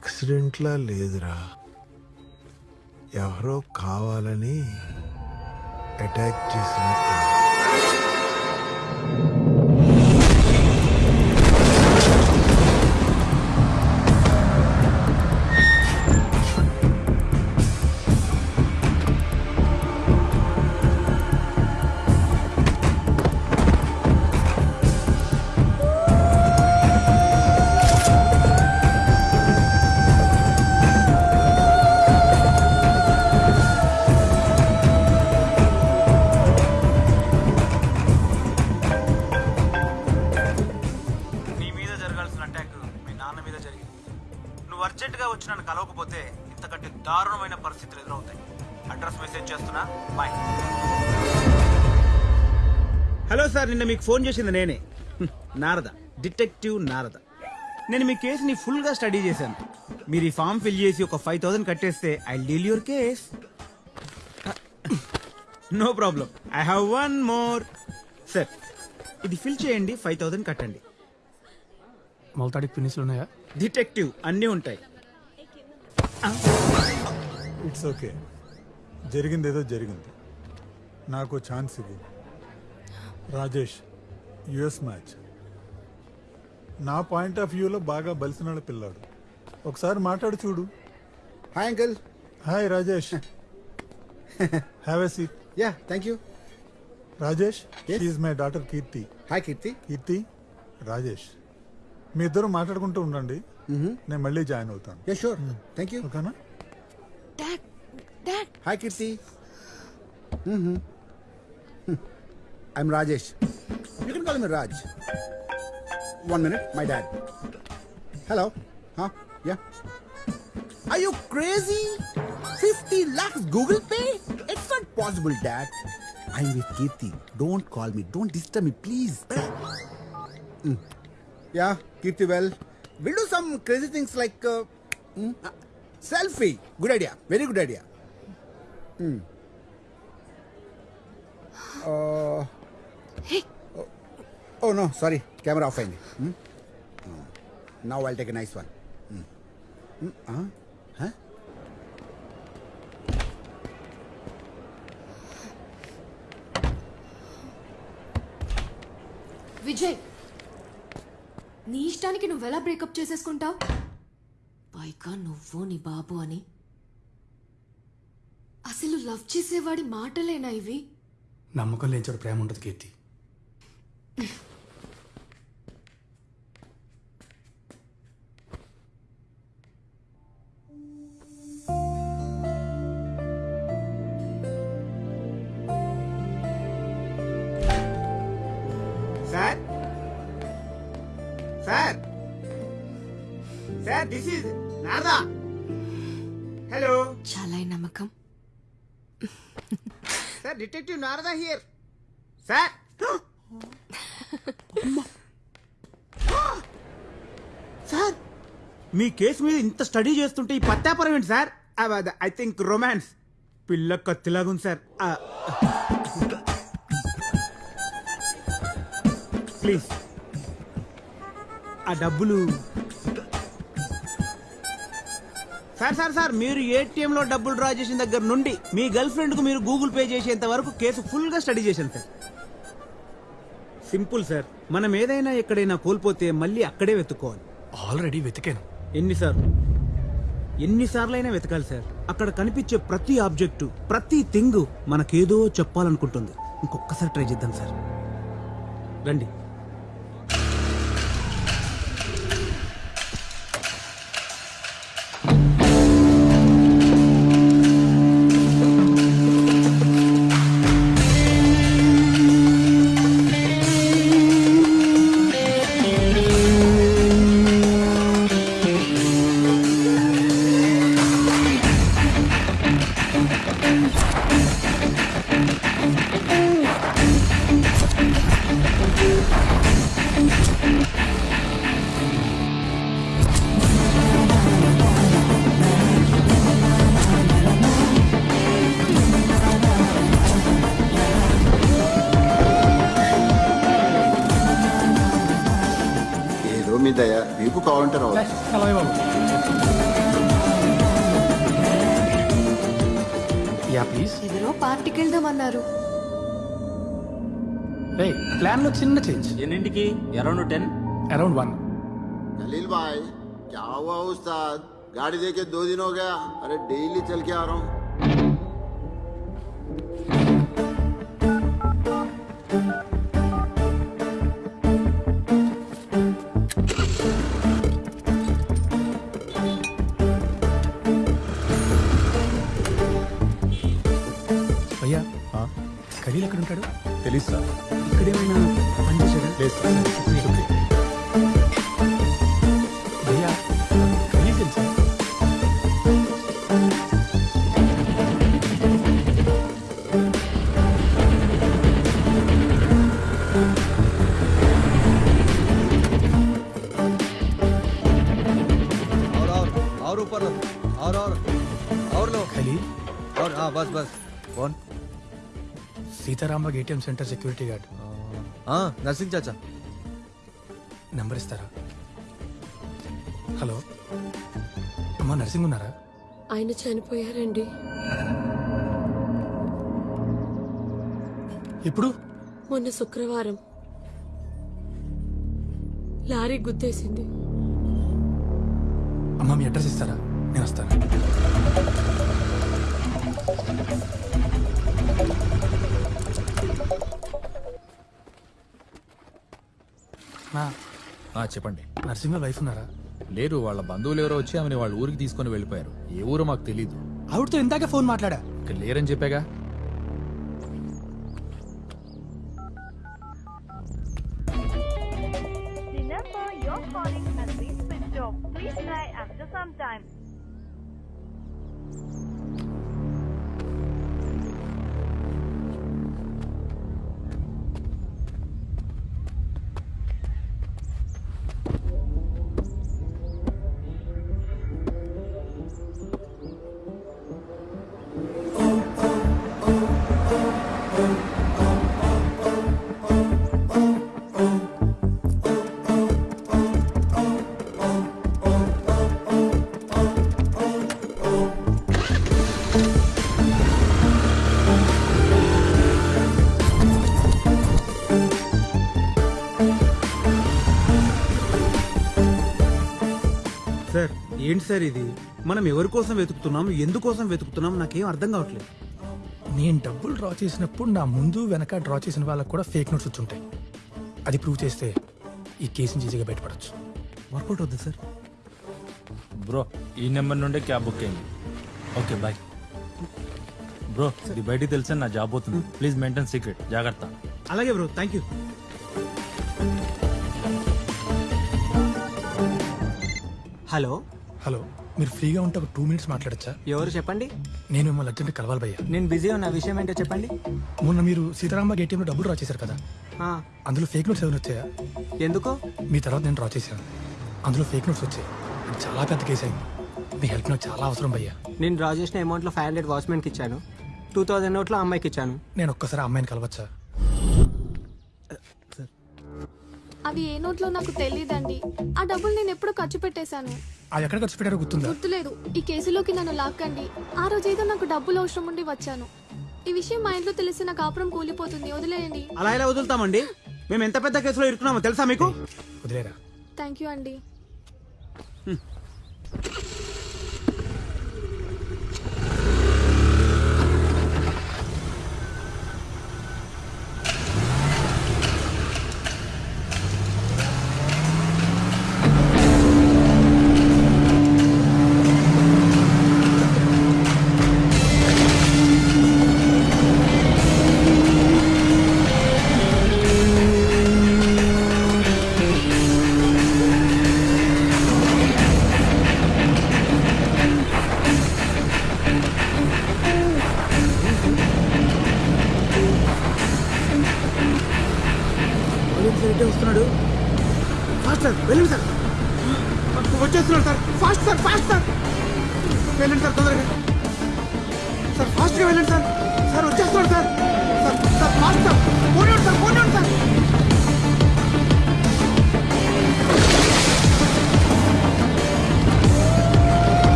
యాక్సిడెంట్లా లేదురా. ఎవరో కావాలని అటాక్ చేసినట్టు. నిన్న మీకు ఫోన్ చేసింది నేనే. నారద. డిటెక్టివ్ నారద. నేను మీ కేసుని ఫుల్గా స్టడీ చేశాను. మీరు ఈ ఫామ్ ఫిల్ చేసి ఒక ఫైవ్ థౌసండ్ కట్టేస్తే I deal your case. No problem. I have one more. Sir ఇది ఫిల్ చేయండి ఫైవ్ థౌసండ్ కట్టండి. మొలతాడికి ఫినిష్లు ఉన్నాయా? డిటెక్టివ్ అన్నీ ఉంటాయి. ఇట్స్ ఓకే జరిగింది ఏదో జరిగింది. నాకు ఛాన్స్ ఇవ్వు. Rajesh US match. నా పాయింట్ ఆఫ్ వ్యూలో బాగా బలిసిన పిల్లాడు. ఒకసారి మాట్లాడు చూడు. Hi uncle hi Rajesh. Have a seat ya thank you Rajesh is my daughter Keerthi hi Keerthi Keerthi Rajesh మీ ఇద్దరు మాట్లాడుకుంటూ ఉండండి. నేను మళ్ళీ జాయిన్ అవుతాను. యా షూర్ థ్యాంక్ యూ ఓకేనా? Dad dad hi Keerthi I'm Rajesh. You can call me Raj. One minute, my dad. Hello? Huh? Yeah? Are you crazy? 50 lakhs Google Pay? It's not possible, Dad. I'm with Kirti. Don't call me. Don't disturb me, please. Mm. Yeah, Kirti, well, we'll do some crazy things like uh, mm, uh, selfie. Good idea. Very good idea. Mm. Uh, Hey. oh, oh, no, sorry. Camera off. అయింది. Hmm? Hmm. Now I'll take a nice one. Hmm. Hmm, uh, huh? Vijay నీ ఇష్టానికి నువ్వెలా breakup చేసేసుకుంటావు పైగా నువ్వు నీ బాబు అని అసలు love చేసేవాడి మాటలేనా ఇవి నమ్మకం లేని చోట ప్రేమ ఉంటుంది Keerthi Sir? Sir? Sir, this is Nada. Hello. Chalai Namakam. Sir, Detective Narada here. Sir? Sir me case మీద ఇంత స్టడీ చేస్తుంటే ఈ పత్తాపురం ఏంటి సార్? ఐ థింక్ రొమాన్స్ పిల్ల కత్తిలాగుంది సార్. ప్లీజ్ ఆ డబ్బులు. సార్ సార్ సార్ మీరు ఏటీఎంలో డబ్బులు డ్రా చేసిన దగ్గర నుండి మీ గర్ల్ ఫ్రెండ్కు మీరు గూగుల్ పే చేసేంత వరకు కేసు ఫుల్గా స్టడీ చేశాను సార్. Simple sir. మనం ఏదైనా ఎక్కడైనా కోల్పోతే మళ్ళీ అక్కడే వెతుక్కోవాలి. ఆల్రెడీ వెతికాను. ఎన్నిసార్లు ఎన్నిసార్లైనా వెతకాలి సార్. అక్కడ కనిపించే ప్రతి ఆబ్జెక్టు ప్రతి థింగ్ మనకేదో చెప్పాలనుకుంటుంది. ఇంకొకసారి ట్రై చేద్దాం సార్. రండి. अरे डेली चल के आ रहा हूँ। ATM centre security guard. Narsing చాచా. నెంబర్ ఇస్తారా? హలో. అమ్మా నర్సింగ్ ఉన్నారా? ఆయన చనిపోయారండి. ఇప్పుడు మొన్న శుక్రవారం. లారీ గుద్దేసింది. అమ్మా మీ అడ్రస్ ఇస్తారా? నేను వస్తాను. చెప్పండి. నర్సింగ్ వైఫ్ ఉన్నారా? లేరు వాళ్ళ బంధువులు ఎవరో వచ్చి ఆమెను వాళ్ళ ఊరికి తీసుకొని వెళ్ళిపోయారు. ఏ ఊరో మాకు తెలీదు. ఆవిడతో ఇందాకే ఫోన్ మాట్లాడా? ఇక్కడ లేరని చెప్పాగా? సార్ ఇది? మనం ఎవరి కోసం వెతుకుతున్నాం? ఎందుకోసం వెతుకుతున్నాం? నాకేం అర్థం కావట్లేదు. నేను డబ్బులు డ్రా చేసినప్పుడు నా ముందు వెనక డ్రా చేసిన వాళ్ళకి కూడా ఫేక్ నోట్స్ వచ్చి ఉంటాయి. అది ప్రూవ్ చేస్తే ఈ కేసుని ఈజీగా బయటపడచ్చు. వర్కౌట్ అవుతుంది సార్. బ్రో ఈ నెంబర్ నుండే క్యాబ్ బుక్ అయింది. ఓకే బాయ్ బ్రో ఇది బయటికి తెలిస్తే నా జాబ్ అవుతుంది ప్లీజ్ మెయింటైన్ సీక్రెట్ జాగ్రత్త. అలాగే bro thank you hello hello మీరు ఫ్రీగా ఉంటే ఒక టూ మినిట్స్ మాట్లాడచ్చా? ఎవరు చెప్పండి? నేను మిమ్మల్ని అర్జెంట్ కలవాలి భయ్యా. నేను బిజీ ఉన్న విషయం ఏంటో చెప్పండి. మొన్న మీరు సీతారాంబాగ్ ఏటీఎంలో డబ్బులు డ్రా చేశారు కదా? అందులో ఫేక్ నోట్స్ ఏమైనా వచ్చాయా? ఎందుకు? మీ తర్వాత నేను డ్రా చేశాను. అందులో ఫేక్ నోట్స్ వచ్చాయి. చాలా పెద్ద కేసు అయింది. మీ హెల్ప్ నాకు చాలా అవసరం భయ్యా. నేను డ్రా చేసిన అమౌంట్లో ఫైవ్ హండ్రెడ్ వాచ్మెన్కి ఇచ్చాను. టూ థౌజండ్ నోట్లో అమ్మాయికి ఇచ్చాను. నేను ఒక్కసారి అమ్మాయిని కలవచ్చా? అవి ఏ నోట్లో నాకు తెలియదండి ఆ డబ్బులు నేను ఎప్పుడు ఖర్చు పెట్టేశాను. అది ఎక్కడ ఖర్చు పెట్టారో గుర్తుందా? గుర్తులేదు. ఈ కేసులోకి నన్ను లాక్కండి. ఆ రోజు ఏదో నాకు డబ్బులు అవసరం ఉండి వచ్చాను. ఈ విషయం మా ఇంట్లో తెలిసి నా కాపురం కూలిపోతుంది. వదిలేయండి. అలా ఎలా వదులుతామండి? మేము ఎంత పెద్ద కేసులో ఇరుక్కున్నామో తెలుసా మీకు? వదిలేరా? థ్యాంక్ యూ అండి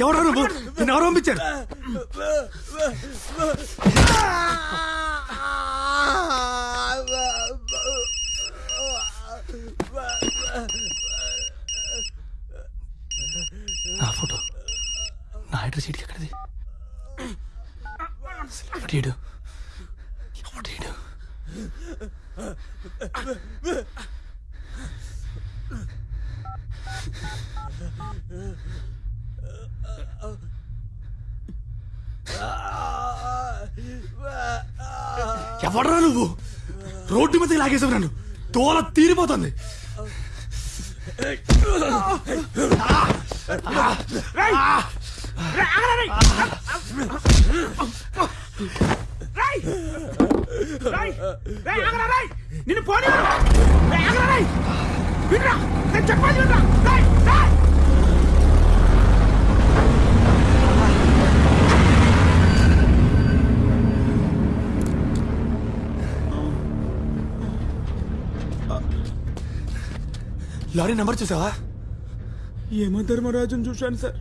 ఎవరు నువ్వు? నిన్ను పంపించారు నా ఫోటో నా అడ్రస్ సీట్కి ఎక్కడిది ఎవడీడు ఎవడీడు ఎవడరా నువ్వు రోడ్డు మీద లాగేసావు నన్ను తోల తీరిపోతుంది నిన్ను పోనీ వినరా నేను చెప్పాలి వినరా రేయ్, రేయ్! లారీ నెంబర్ చూసావా? యమ ధర్మరాజును చూశాను సార్.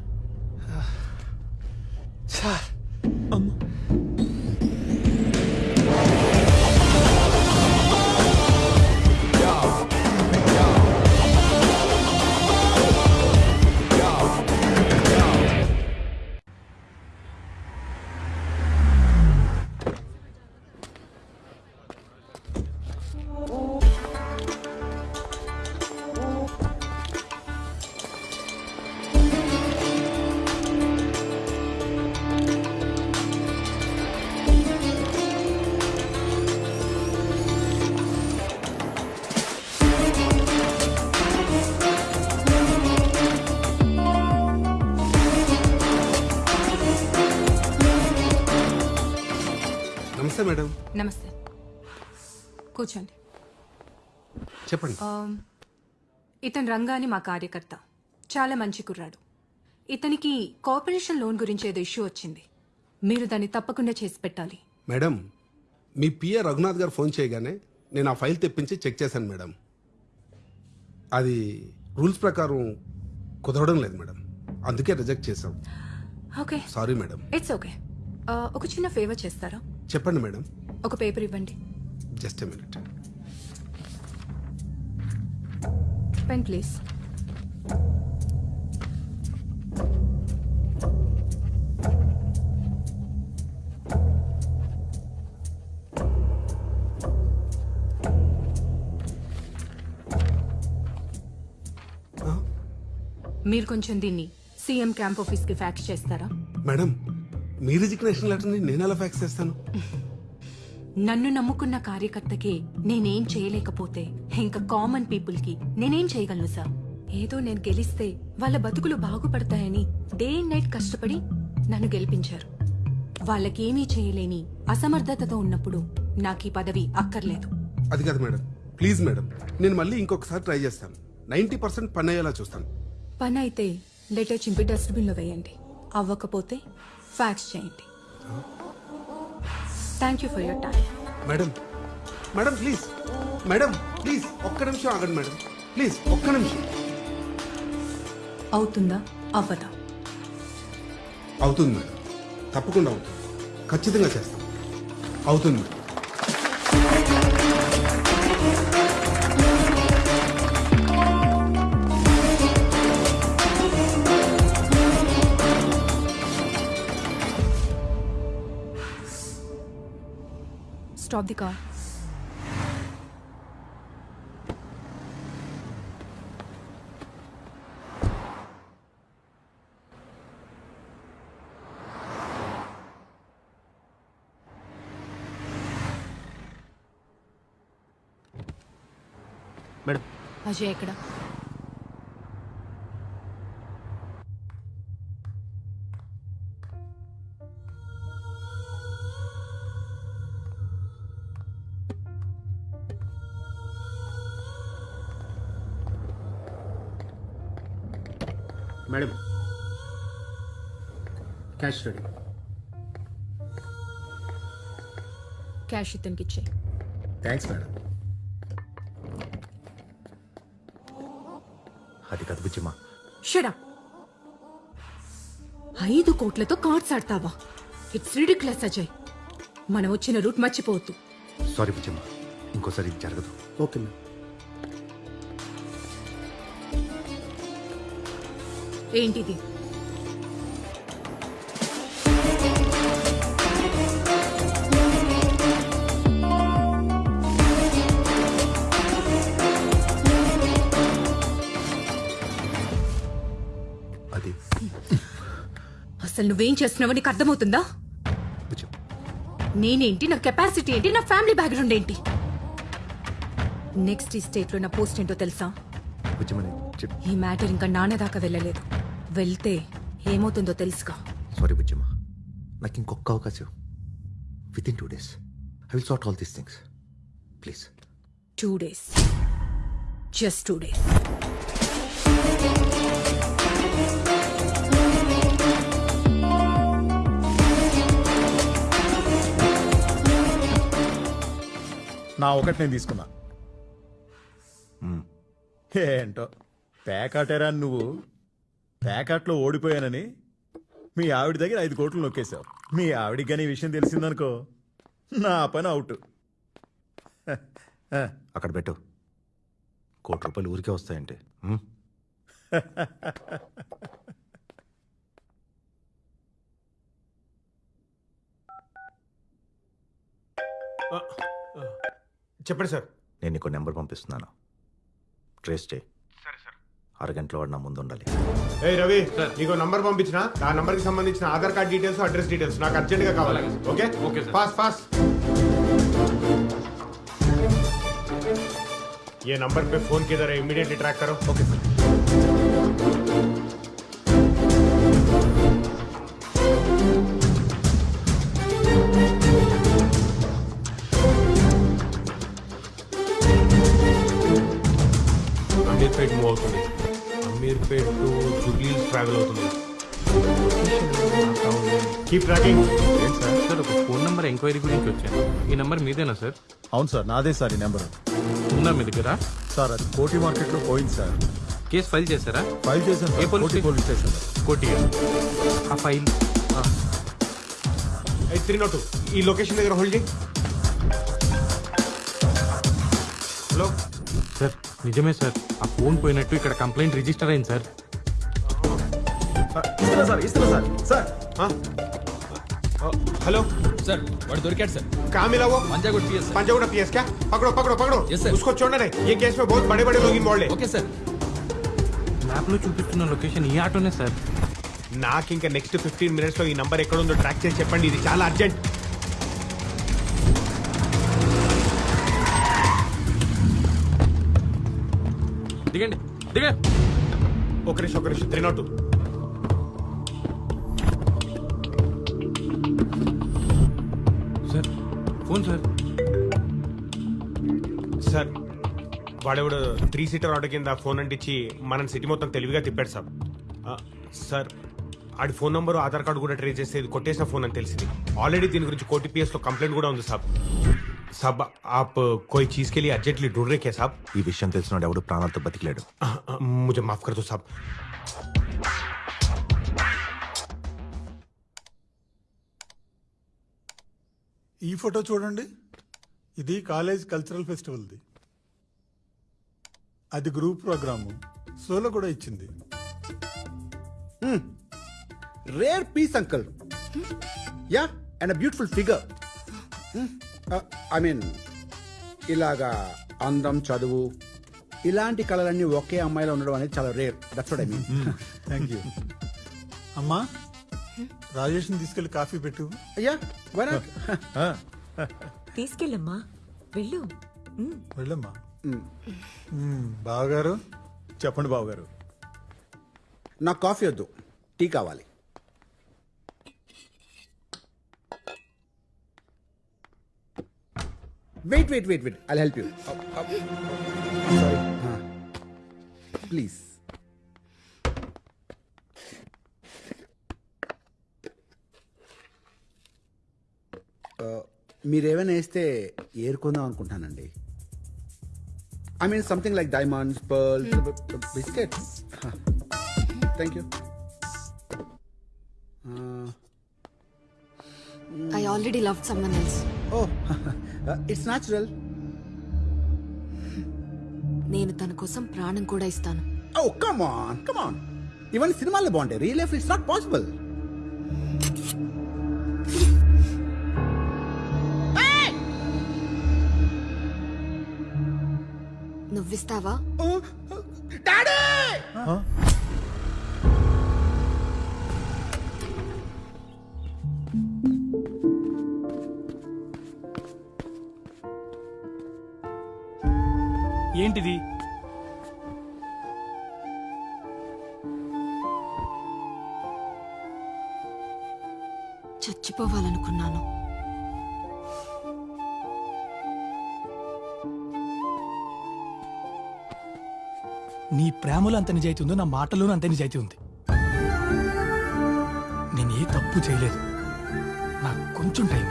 కూర్చోండి. చెప్పండి. ఇతను రంగా అని మా కార్యకర్త. చాలా మంచి కుర్రాడు. ఇతనికి కార్పొరేషన్ లోన్ గురించి ఏదో ఇష్యూ వచ్చింది. మీరు దాన్ని తప్పకుండా చేసి పెట్టాలి. మేడం మీ పిఏ రఘునాథ్ గారు ఫోన్ చేయగానే నేను ఆ ఫైల్ తెప్పించి చెక్ చేశాను మేడం. అది రూల్స్ ప్రకారం కుదరడం లేదు మేడం. అందుకే రిజెక్ట్ చేశాం. Okay. Sorry madam. It's okay ఒక చిన్న ఫేవర్ చేస్తారా? చెప్పండి మేడం. ఒక పేపర్ ఇవ్వండి. Just minute. పెన్ ప్లీజ్ మీరు కొంచెం దీన్ని సీఎం క్యాంప్ ఆఫీస్కి ఫ్యాక్స్ చేస్తారా? మేడం మీ రిజిగ్నేషన్ లెటర్ని నేను ఎలా ఫ్యాక్స్ చేస్తాను? నన్ను నమ్ముకున్న కార్యకర్తకి నేనేం చేయలేకపోతే ఇంకా కామన్ పీపుల్కి నేనేం చేయగలను సార్ ఏదో నేను గెలిస్తే వాళ్ళ బతుకులు బాగుపడతాయని డే అండ్ నైట్ కష్టపడి నన్ను గెలిపించారు. వాళ్ళకేమీ చేయలేని అసమర్థతతో ఉన్నప్పుడు నాకు ఈ పదవి అక్కర్లేదు. అది కాదు మేడం. ప్లీజ్ మేడం నేను మళ్ళీ ఇంకొకసారి ట్రై చేస్తాను. నైంటీ పర్సెంట్ పని అయ్యేలా చూస్తాను. పని అయితే లెటర్ చింపి డస్ట్బిన్లో వేయండి. అవ్వకపోతే ఫ్యాక్స్ చేయండి. Thank you for your time madam madam please madam please ఒక్క నిమిషం ఆగండి మేడం ప్లీజ్ ఒక్క నిమిషం. అవుతుందా? అవ్వదా? అవుతుంది మేడం తప్పకుండా అవుతుంది. ఖచ్చితంగా చేస్తాం. అవుతుంది madam stop the car madam. Ajay ఎక్కడ? క్యాష్ ఇతనికి ఇచ్చేయి థ్యాంక్స్ మేడం అది కాదు బుజ్జిమా షడా ఐదు కోట్లతో కార్డ్స్ ఆడతావా? ఇట్స్ రిడిక్లస్ అజయ్ మనం వచ్చిన రూట్ మర్చిపోవద్దు. సారీ బుజ్జిమా ఇంకోసారి ఇది జరగదు. ఓకే మేడం ఏంటిది? అసలు నువ్వేం చేస్తున్నావో నీకు అర్థమవుతుందా? నేనేంటి? నా కెపాసిటీ ఏంటి? నా ఫ్యామిలీ బ్యాక్గ్రౌండ్ ఏంటి? నెక్స్ట్ ఈ స్టేట్లో నా పోస్ట్ ఏంటో తెలుసా? ఈ మ్యాటర్ ఇంకా నాన్న దాకా వెళ్ళలేదు. వెళ్తే ఏమవుతుందో తెలుసుగా. సారీ బుజ్జిమా నాకు ఇంకొక అవకాశం. Within two days I will sort all these things please two days just two days నా ఒకటి నేను తీసుకున్నా. ఏంటో? పేకాటేరా నువ్వు. పేకాట్లో ఓడిపోయానని మీ ఆవిడ దగ్గర ఐదు కోట్లు నొక్కేశావు. మీ ఆవిడికి కానీ ఈ విషయం తెలిసిందనుకో నా పని అవుట్. అక్కడ పెట్టు. కోటి రూపాయలు ఊరికే వస్తాయంటే? చెప్పండి సార్ నేను నీకు నెంబర్ పంపిస్తున్నాను ట్రేస్ చేయి అరగంటలో వాడు నా ముందు ఉండాలి ఏ రవి నీకు నంబర్ పంపించిన ఆ నంబర్ కి సంబంధించిన Aadhaar card details address details నాకు అర్జెంట్ గా కావాలి ఓకే ఓకే ఫాస్ట్ ఫాస్ట్ ये नंबर पे फोन किधर है इमीडिएटली ट्रैक करो okay sir Ameerpet to Jubilee travel అవుతుంది కీప్ ట్రాకింగ్ సార్? ఒక ఫోన్ నెంబర్ ఎంక్వైరీ గురించి వచ్చాను. ఈ నెంబర్ మీదేనా సార్? అవును సార్ నాదే సార్ ఈ నెంబర్ ఉందా మీ దగ్గర? సార్ అది కోటి మార్కెట్లో పోయింది సార్. కేసు ఫైల్ చేశారా? ఫైల్ చేశాను ఏ sir police Koti police station. Koti. ఆ ఫైల్. త్రీ నాట్ ఈ లొకేషన్ దగ్గర హోల్డ్ చేయి. హలో? సార్ నిజమే సార్. ఆ ఫోన్ పోయినట్టు ఇక్కడ కంప్లైంట్ రిజిస్టర్ అయింది sir. Sir sir. Sir. Hello. Sir వాడు దొరికాడు సార్. కామిలావో? పంజాగూడ పిఎస్ పంజాగూడ పిఎస్ క్యా पकड़ो पकड़ो पकड़ो ఎస్ సార్ उसको చూడండి. नहीं కేసు केस బడే బడే లోగిన్ बड़े ఓకే సార్. మ్యాప్లో చూపిస్తున్న లొకేషన్ ఈ ఆటోనే సార్. నాకు ఇంకా నెక్స్ట్ ఫిఫ్టీన్ మినిట్స్లో ఈ నంబర్ ఎక్కడ ఉందో ట్రాక్ చేసి చెప్పండి. ఇది చాలా అర్జెంట్ దిగండి దిగండి ఒక నిమిషం ఒక నిమిషం three not. Sir phone sir. Sir వాడెవడు త్రీ సీటర్ ఆటో కింద ఫోన్ అంటించి మనం సిటీ మొత్తం తెలివిగా తిప్పాడు సార్. సార్ ఆడి ఫోన్ నంబరు ఆధార్ కార్డు కూడా ట్రేస్ చేస్తే ఇది కొట్టేసిన ఫోన్ అని తెలిసింది. ఆల్రెడీ దీని గురించి కోటి పిఎస్లో కంప్లైంట్ కూడా ఉంది సాబ్ సబ్ ఆప్ కోయి చీజ్ के लिए अर्जेंटली సబ్. ఈ విషయం తెలిసినాడు ఎవడు ప్రాణాలతో బతికిలేడు. मुझे మాఫ్ कर दो ఈ ఫోటో చూడండి. ఇది కాలేజ్ కల్చరల్ ఫెస్టివల్ది. అది గ్రూప్ ప్రోగ్రాము. సోలో కూడా ఇచ్చింది. Rare piece uncle. Ya and beautiful figure. I mean ఇలాగా అందం చదువు ఇలాంటి కళలన్నీ ఒకే అమ్మాయిలో ఉండడం అనేది చాలా rare that's what I mean thank you అమ్మా రాజేష్ని తీసుకెళ్ళి కాఫీ పెట్టు. అయ్యా తీసుకెళ్ళమ్మా. వెళ్ళు. ఉమ్. వెళ్ళమ్మా. మ్మ్, బావగారు చెప్పండి బావగారు. నాకు కాఫీ వద్దు. టీ కావాలి. Wait wait wait wait I help you sorry please మీరేమైనా వేస్తే ఏరుకుందాం అనుకుంటానండి. I mean something like diamonds pearls biscuits thank you I already love someone else oh it's natural నేను తన కోసం ప్రాణం కూడా ఇస్తాను. Oh come on come on ఇవన్నీ సినిమాల్లో బాగుంటాయి. Real life it's not possible నువ్విస్తావా? ఏంటిది మాటలు అంత నిజాయితీ ఉందో నా మాటలోనూ అంత నిజాయితీ ఉంది. నేను ఏ తప్పు చేయలేదు. నాకు కొంచెం టైం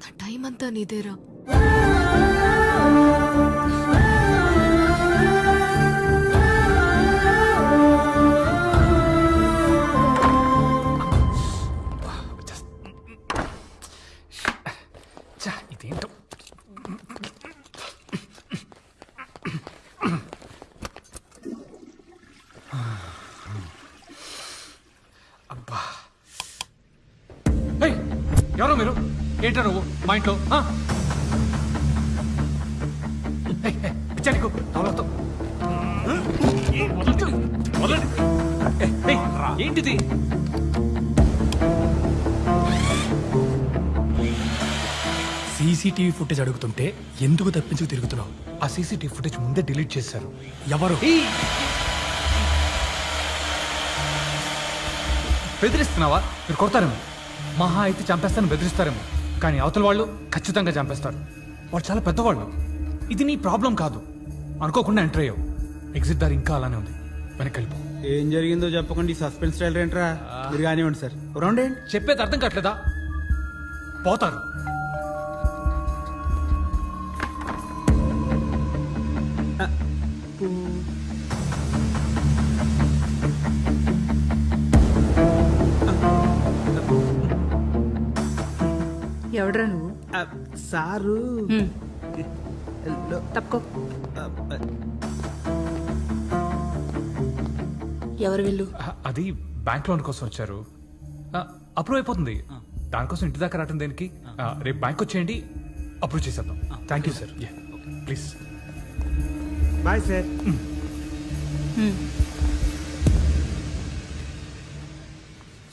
నా టైం అంతా నీదేరా. సీసీటీవీ ఫుటేజ్ ముందే డిలీట్ చేశారు. ఎవరు? బెదిరిస్తున్నావా? మీరు కొడతారేమో. మహా అయితే చంపేస్తాను బెదిరిస్తారేమో. కానీ అవతల వాళ్ళు ఖచ్చితంగా చంపేస్తారు. వాళ్ళు చాలా పెద్దవాళ్ళు. ఇది నీ ప్రాబ్లం కాదు. అనుకోకుండా ఎంటర్ అయ్యావు. ఎగ్జిట్ దారి ఇంకా అలానే ఉంది. వెనక్కి వెళ్ళిపో. ఏం జరిగిందో చెప్పకుండా ఈ సస్పెన్స్ స్టైల్ ఏంట్రా? మీరు కానివ్వండి సార్. రౌండ్ ఏంటి చెప్పేది అర్థం కావట్లేదా? పోతారు. ఎవడ్రా నువ్వు? సారు. తప్పుకో. ఎవరు వెళ్ళు? అది బ్యాంక్ లోన్ కోసం వచ్చారు. అప్రూవ్ అయిపోతుంది. దానికోసం ఇంటి దాకా రావటం దేనికి? ఆ, రేపు బ్యాంక్ వచ్చేయండి. అప్రూవ్ చేసేద్దాం. Thank you sir. Please bye sir.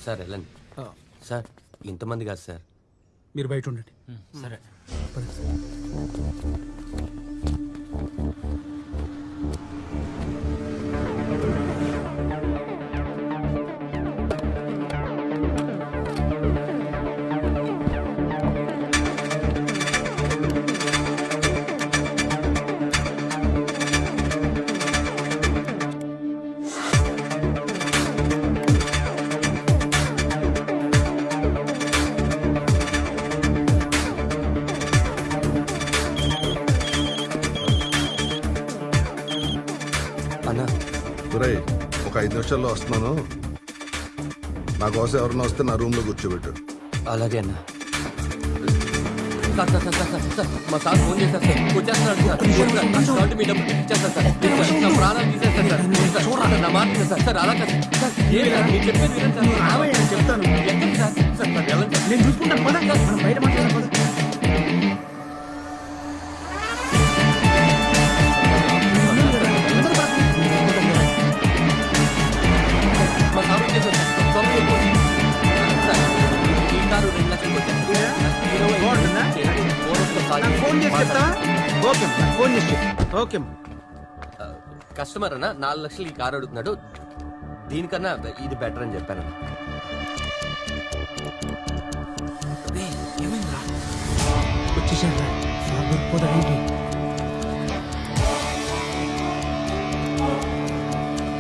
Sir వెళ్ళండి. సార్ ఇంతమంది కాదు సార్. మీరు బయట ఉండండి. సరే. ఐదు నిమిషాల్లో వస్తున్నాను. నా కోసం ఎవరైనా వస్తే నా రూమ్లో కూర్చోబెట్టు. అలాగే అన్న. Sir sir sir sir sir మా సార్ ఫోన్ చేశారు సార్. వచ్చేస్తున్నాడు సార్. సార్, కాబట్టి మీ డబ్బులు ఇచ్చేస్తాను సార్. ప్లీజ్ సార్, నా ప్రాణాలు తీసేస్తాను సార్. ప్లీజ్ సార్ చూడండి నా మాట వినండి సార్. సార్ అలా కాదు. సార్ ఏం సార్? మీరు చెప్పేది వినండి సార్. చెప్తాను ఎక్కడికి సార్? సార్ సార్ వెళ్ళండి సార్ నేను చూసుకుంటాను. పద మనం బయట మాట్లాడదాం పద ఫోన్ చేసి ఓకే ఫోన్ చేసి. ఓకే కస్టమర్ అన్న నాలుగు లక్షలు ఈ కారు అడుగుతున్నాడు. దీనికన్నా ఇది బెటర్ అని చెప్పాను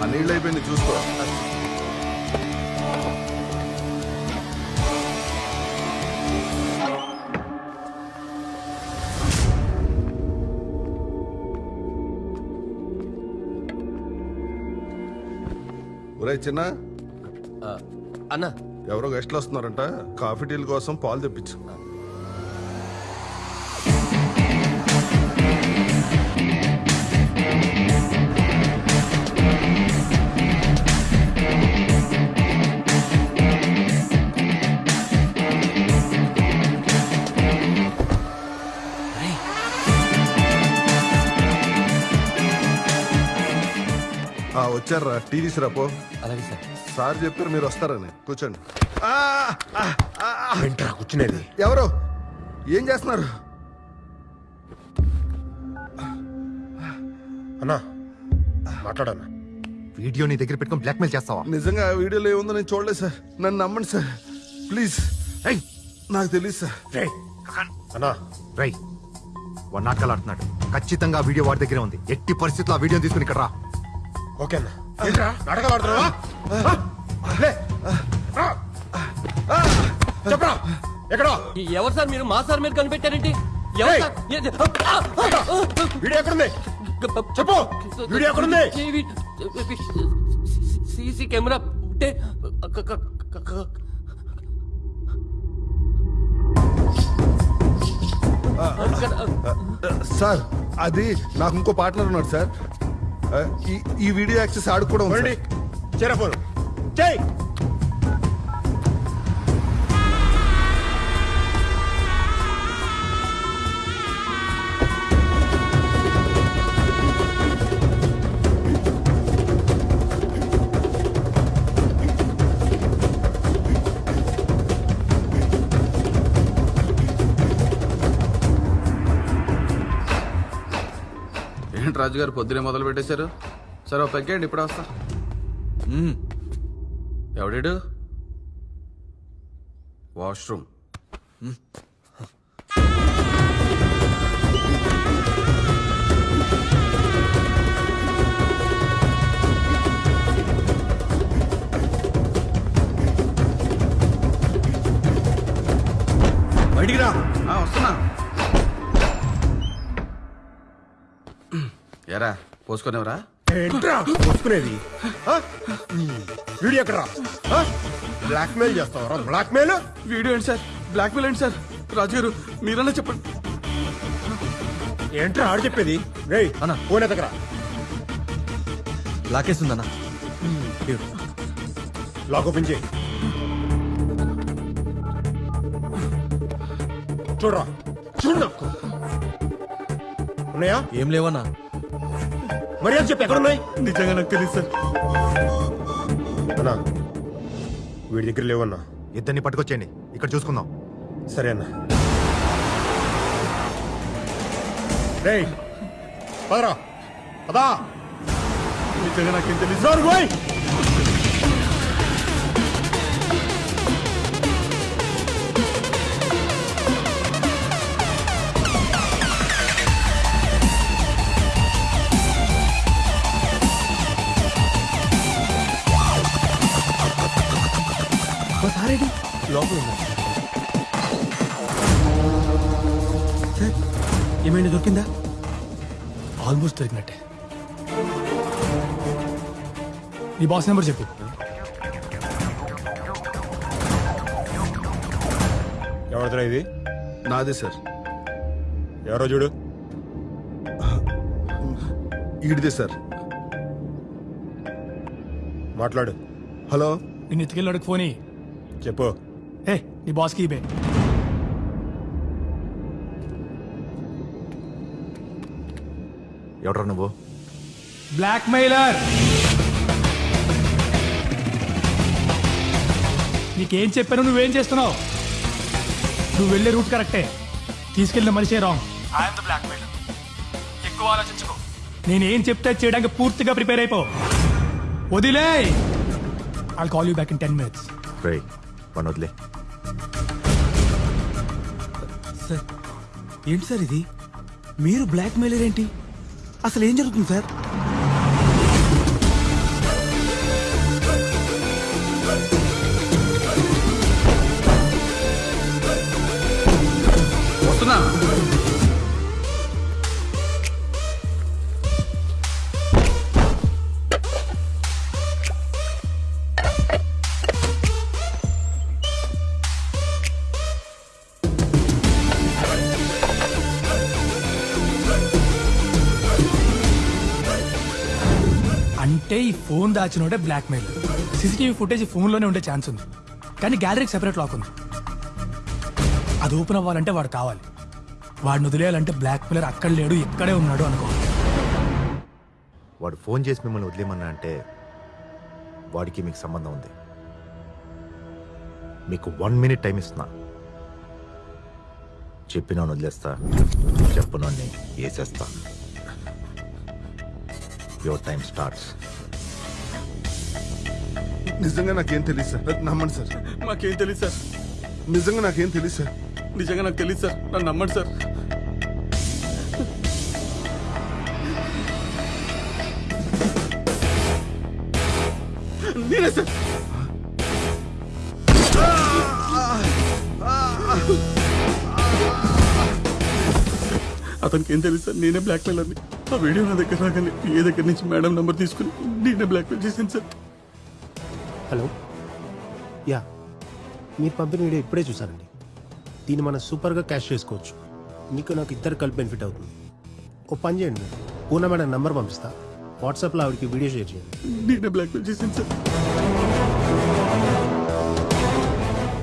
ఆ నీళ్ళు అయిపోయింది చూసుకో. ఒరే చిన్న అన్న. ఎవరో గెస్ట్లు వస్తున్నారంట. కాఫీ టీల కోసం పాలు తెప్పించు. వచ్చారా? టీ తీసురాపో అలాగే సార్. సార్ చెప్పారు మీరు వస్తారని. కూర్చోండి. వెంట్రా కూర్చునేది? ఎవరు? ఏం చేస్తున్నారు? అన్నా మాట్లాడన్నా. వీడియో నీ దగ్గర పెట్టుకొని బ్లాక్మెయిల్ చేస్తావా? నిజంగా ఆ వీడియోలో ఏముందో నేను చూడలేదు సార్. నన్ను నమ్మండి సార్. ప్లీజ్. నాకు తెలియదు సార్. అన్నా రై వన్ నాటకాలు ఆడుతున్నాడు. ఖచ్చితంగా ఆ వీడియో వాడి దగ్గరే ఉంది. ఎట్టి పరిస్థితుల్లో ఆ వీడియో తీసుకుని ఇక్కడ రా. ఓకే అన్న. ఏంట్రా నాటకాలు ఆడుతున్నావా లే. రా. చెప్పరా? ఎక్కడా? ఎవరు సార్ మీరు? మా సార్ మీరు కనిపెట్టారేంటి? ఎవరు సార్? ఏది? వీడియో ఎక్కడుంది? చెప్పు! వీడియో ఎక్కడుంది? సీసీ కెమెరా ఉంటే క- క- క- క- సార్ అది నాకు ఇంకో పార్ట్నర్ ఉన్నాడు సార్. ఈ వీడియో యాక్సెస్ ఆడు కూడా ఉంది సార్. చేరపోను చేయి. రాజు గారు పొద్దునే మొదలు పెట్టేశారు. సరే ఓ పెగ్గండి ఇప్పుడే వస్తా. ఎవడాడు? వాష్రూమ్. బయటికి రా. వస్తున్నా. ఎరా పోసుకునేవరా? ఏంట్రా? వస్తుకునేది వీడియో ఎక్కడరా? చేస్తావరా? వీడియో ఏంటి సార్? బ్లాక్మెయిల్ ఏంటి సార్? రాజు గారు మీరన్నా చెప్పండి. ఏంట్రా ఆడు చెప్పేది? రేయ్ అన్న. ఫోన్ ఎత్తకరా? లాకేస్తుందన్నా లాక్ ఓపెన్ చేయి. చూడరా? చూడు ఉన్నాయా? ఏం లేవన్నా. మరి అది చెప్పి ఎక్కడున్నాయి? నిజంగా నాకు తెలియదు సార్. అన్నా వీడి దగ్గర లేవన్నా? ఇద్దరిని పట్టుకొచ్చేయండి. ఇక్కడ చూసుకుందాం. సరే అన్న. రే పదరా. పదా. నిజంగా నాకేం తెలుసు దొరికిందా? ఆల్మోస్ట్ దొరికినట్టే. నీ బాస్ నెంబర్ చెప్పు. ఎవరిదిరా ఇది? నాదే సార్. ఎవరో చూడు. ఈడిదే సార్. మాట్లాడు. హలో. నేను ఎత్తుకెళ్ళాడు ఫోన్. చెప్పు. ఏ నీ బాస్కి ఇవే ఎవడ్రా నువ్వు? బ్లాక్ మెయిలర్ నీకేం చెప్పాను నువ్వేం చేస్తున్నావు? నువ్వు వెళ్ళే రూట్ కరెక్టే. తీసుకెళ్ళిన మనిషే wrong. I'm the blackmailer ఎక్కువ ఆలోచించుకో. నేనేం చెప్తే చేయడానికి పూర్తిగా ప్రిపేర్ అయిపో. వదిలే. I call you back in ten minutes రే మన వదిలే. సార్ ఏంటి సార్ ఇది? మీరు బ్లాక్ మెయిలర్ ఏంటి? అసలు ఏం జరుగుతుంది సార్? ఫోన్ దాచినోడే బ్లాక్ మెయిల్ సీసీటీవీ ఫుటేజ్ ఫోన్లోనే ఉండే ఛాన్స్ ఉంది. కానీ గ్యాలరీకి సెపరేట్ లాక్ ఉంది. అది ఓపెన్ అవ్వాలంటే వాడు కావాలి. వాడిని వదిలేయాలంటే బ్లాక్ మెయిలర్ అక్కడ లేడు ఇక్కడే ఉన్నాడు అనుకో. వాడు ఫోన్ చేసి మిమ్మల్ని వదిలేమన్నా అంటే వాడికి మీకు సంబంధం ఉంది. మీకు వన్ మినిట్ టైం ఇస్తున్నా. చెప్పినా వదిలేస్తా చెప్పునోడిని వేసేస్తా. యువర్ టైం స్టార్ట్స్ నిజంగా నాకేం తెలియదు సార్. నమ్మండి సార్. మాకేం తెలియదు సార్. నిజంగా నాకేం తెలియదు సార్. నిజంగా నాకు తెలియదు సార్. నన్ను నమ్మండి సార్. నేనే సార్. అతనికి ఏం తెలుసు సార్. నేనే బ్లాక్ మెయిలర్ని ఆ వీడియో నా దగ్గర రాగానే ఏ దగ్గర నుంచి మేడం నంబర్ తీసుకుని నేనే బ్లాక్ మెయిల్ చేశాను సార్. హలో. యా మీరు పంపిన వీడియో ఇప్పుడే చూసానండి దీన్ని మనం సూపర్గా క్యాష్ చేసుకోవచ్చు. మీకు నాకు ఇద్దరు కలిపి బెనిఫిట్ అవుతుంది. ఓ పని చేయండి. మీరు పూనా మేడం నంబర్ పంపిస్తా. వాట్సాప్లో ఆవిడకి వీడియో షేర్ చేయండి. నేనే బ్లాక్ మెయిల్ చేశాను సార్.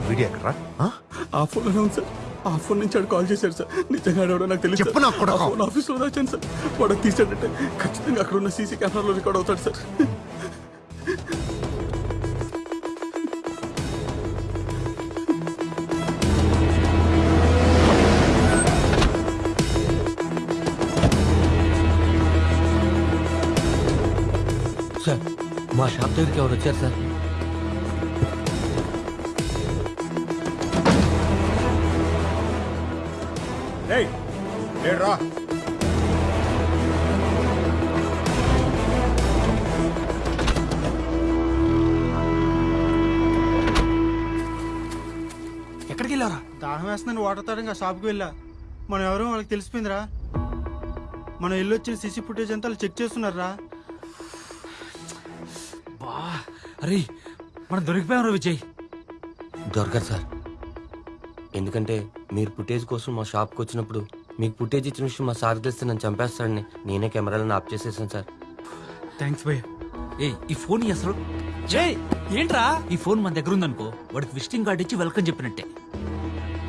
వీడియో ఎక్కడ్రా? ఆ? ఫోన్లోనే ఉంది సార్. ఆ ఫోన్ నుంచి ఆడు కాల్ చేశాడు సార్. నిజంగా ఆడవడో నాకు తెలియదు చెప్పు ఫోన్ ఆఫీస్లో దాచాను సార్. వాడు తీసాడంటే ఖచ్చితంగా అక్కడ ఉన్న సీసీ కెమెరాలో రికార్డ్ అవుతాడు సార్. మా షాప్ దగ్గరికి ఎవరు వచ్చారు సార్? ఏయ్ రా ఎక్కడికి వెళ్ళారా దాహం వేస్తుందని వాటర్ ఆ షాప్కి వెళ్ళా. మనం ఎవరో వాళ్ళకి తెలిసిపోయిందిరా. మనం వెళ్ళి వచ్చిన సీసీ ఫుటేజ్ అంతా వాళ్ళు చెక్ చేస్తున్నారా అరే మనం దొరికిపోయాం విజయ్. దొరకదు సార్. ఎందుకంటే మీరు ఫుటేజ్ కోసం మా షాప్కి వచ్చినప్పుడు మీకు ఫుటేజ్ ఇచ్చిన విషయం మా సార్ తెలిస్తే నన్ను చంపేస్తాడని నేనే కెమెరాలను ఆఫ్ చేసేసాను సార్. థ్యాంక్స్ భయ్య. ఏ ఈ ఫోన్ అసలు ఏంట్రా? ఈ ఫోన్ మన దగ్గర ఉందనుకో వాడికి విజిటింగ్ కార్డ్ ఇచ్చి వెల్కమ్ చెప్పినట్టే.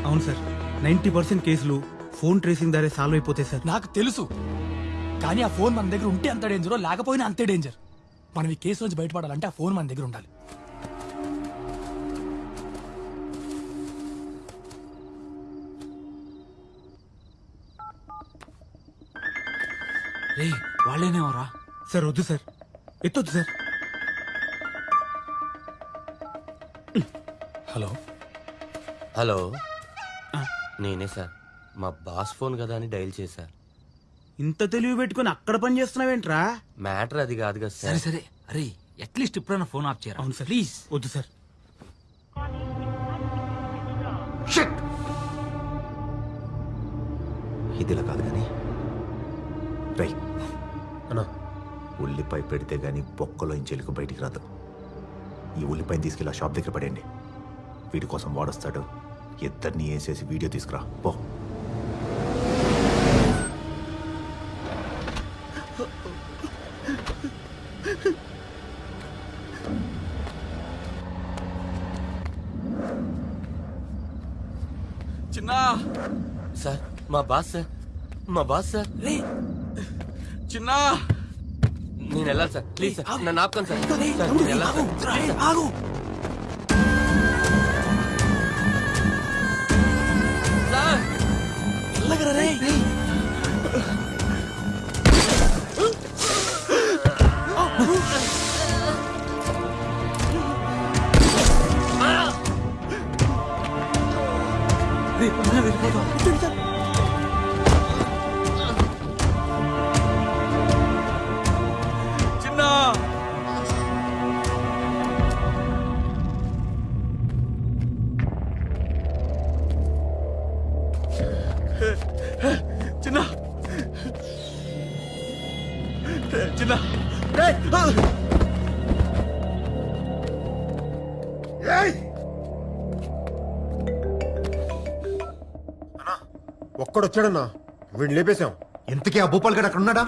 అవును సార్. నైంటీ పర్సెంట్ కేసులు ఫోన్ ట్రేసింగ్ ద్వారా సాల్వ్ అయిపోతాయి సార్. నాకు తెలుసు. కానీ ఆ ఫోన్ మన దగ్గర ఉంటే అంత డేంజరో లేకపోయినా అంతే డేంజర్ మనం ఈ కేసు నుంచి బయటపడాలంటే ఆ ఫోన్ మన దగ్గర ఉండాలి. ఏ వాళ్ళేనేవరా సార్ వద్దు సార్. ఎత్తొద్దు సార్. హలో. హలో. నేనే సార్. మా బాస్ ఫోన్ కదా అని డైల్ చేశారు ఇంత తెలివి పెట్టుకుని అక్కడ పని చేస్తున్నావేంట్రా? మ్యాటర్ అది కాదు కదా సరే. సార్ సరే. అరే అట్లీస్ట్ ఇప్పుడైనా ఫోన్ ఆఫ్ చేయరా? అవును సార్. ప్లీజ్ వద్దు సార్. ఇదిలా కాదు కానీ. రై అన్నా. ఉల్లిపాయ పెడితే గానీ బొక్కలో ఇంచెలుకు బయటికి రాదు. ఈ ఉల్లిపాయని తీసుకెళ్ళి ఆ షాప్ దగ్గర పడేయండి. వీడి కోసం వాడొస్తాడు. ఇద్దరిని వేసేసి వీడియో తీసుకురా. పో చిన్న సార్ మా బాస్? సార్ మా బాస్? సార్ చిన్న. నేను వెళ్ళాలి సార్. Please sir. నన్ను ఆపుకోండి సార్. సార్ నేను వెళ్ళాలి సార్. ఆగు. సార్. రే ఒక్కడొచ్చాడన్నా వీడిని లేపేశాం. ఇంతకీ ఆ భూపాల్ గడు అక్కడ ఉన్నాడా?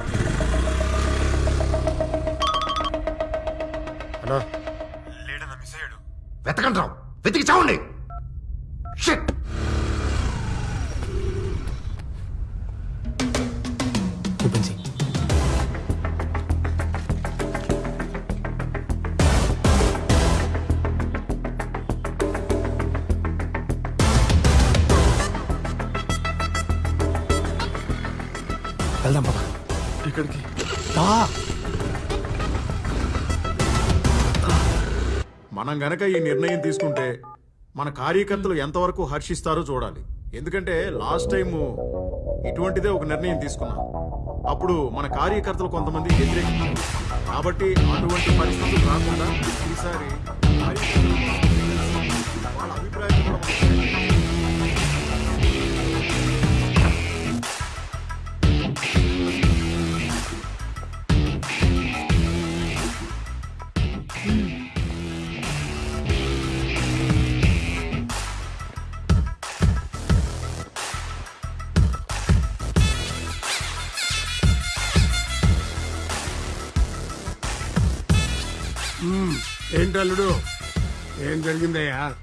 మనం గనక ఈ నిర్ణయం తీసుకుంటే మన కార్యకర్తలు ఎంతవరకు హర్షిస్తారో చూడాలి. ఎందుకంటే లాస్ట్ టైం ఇటువంటిదే ఒక నిర్ణయం తీసుకున్నాం. అప్పుడు మన కార్యకర్తలు కొంతమంది వ్యతిరేకించారు. కాబట్టి అటువంటి పరిస్థితులు రాకుండా ఈసారి వాళ్ళ అభిప్రాయం కూడా ఏంటి అల్లుడు ఏం జరిగిందయ్యా?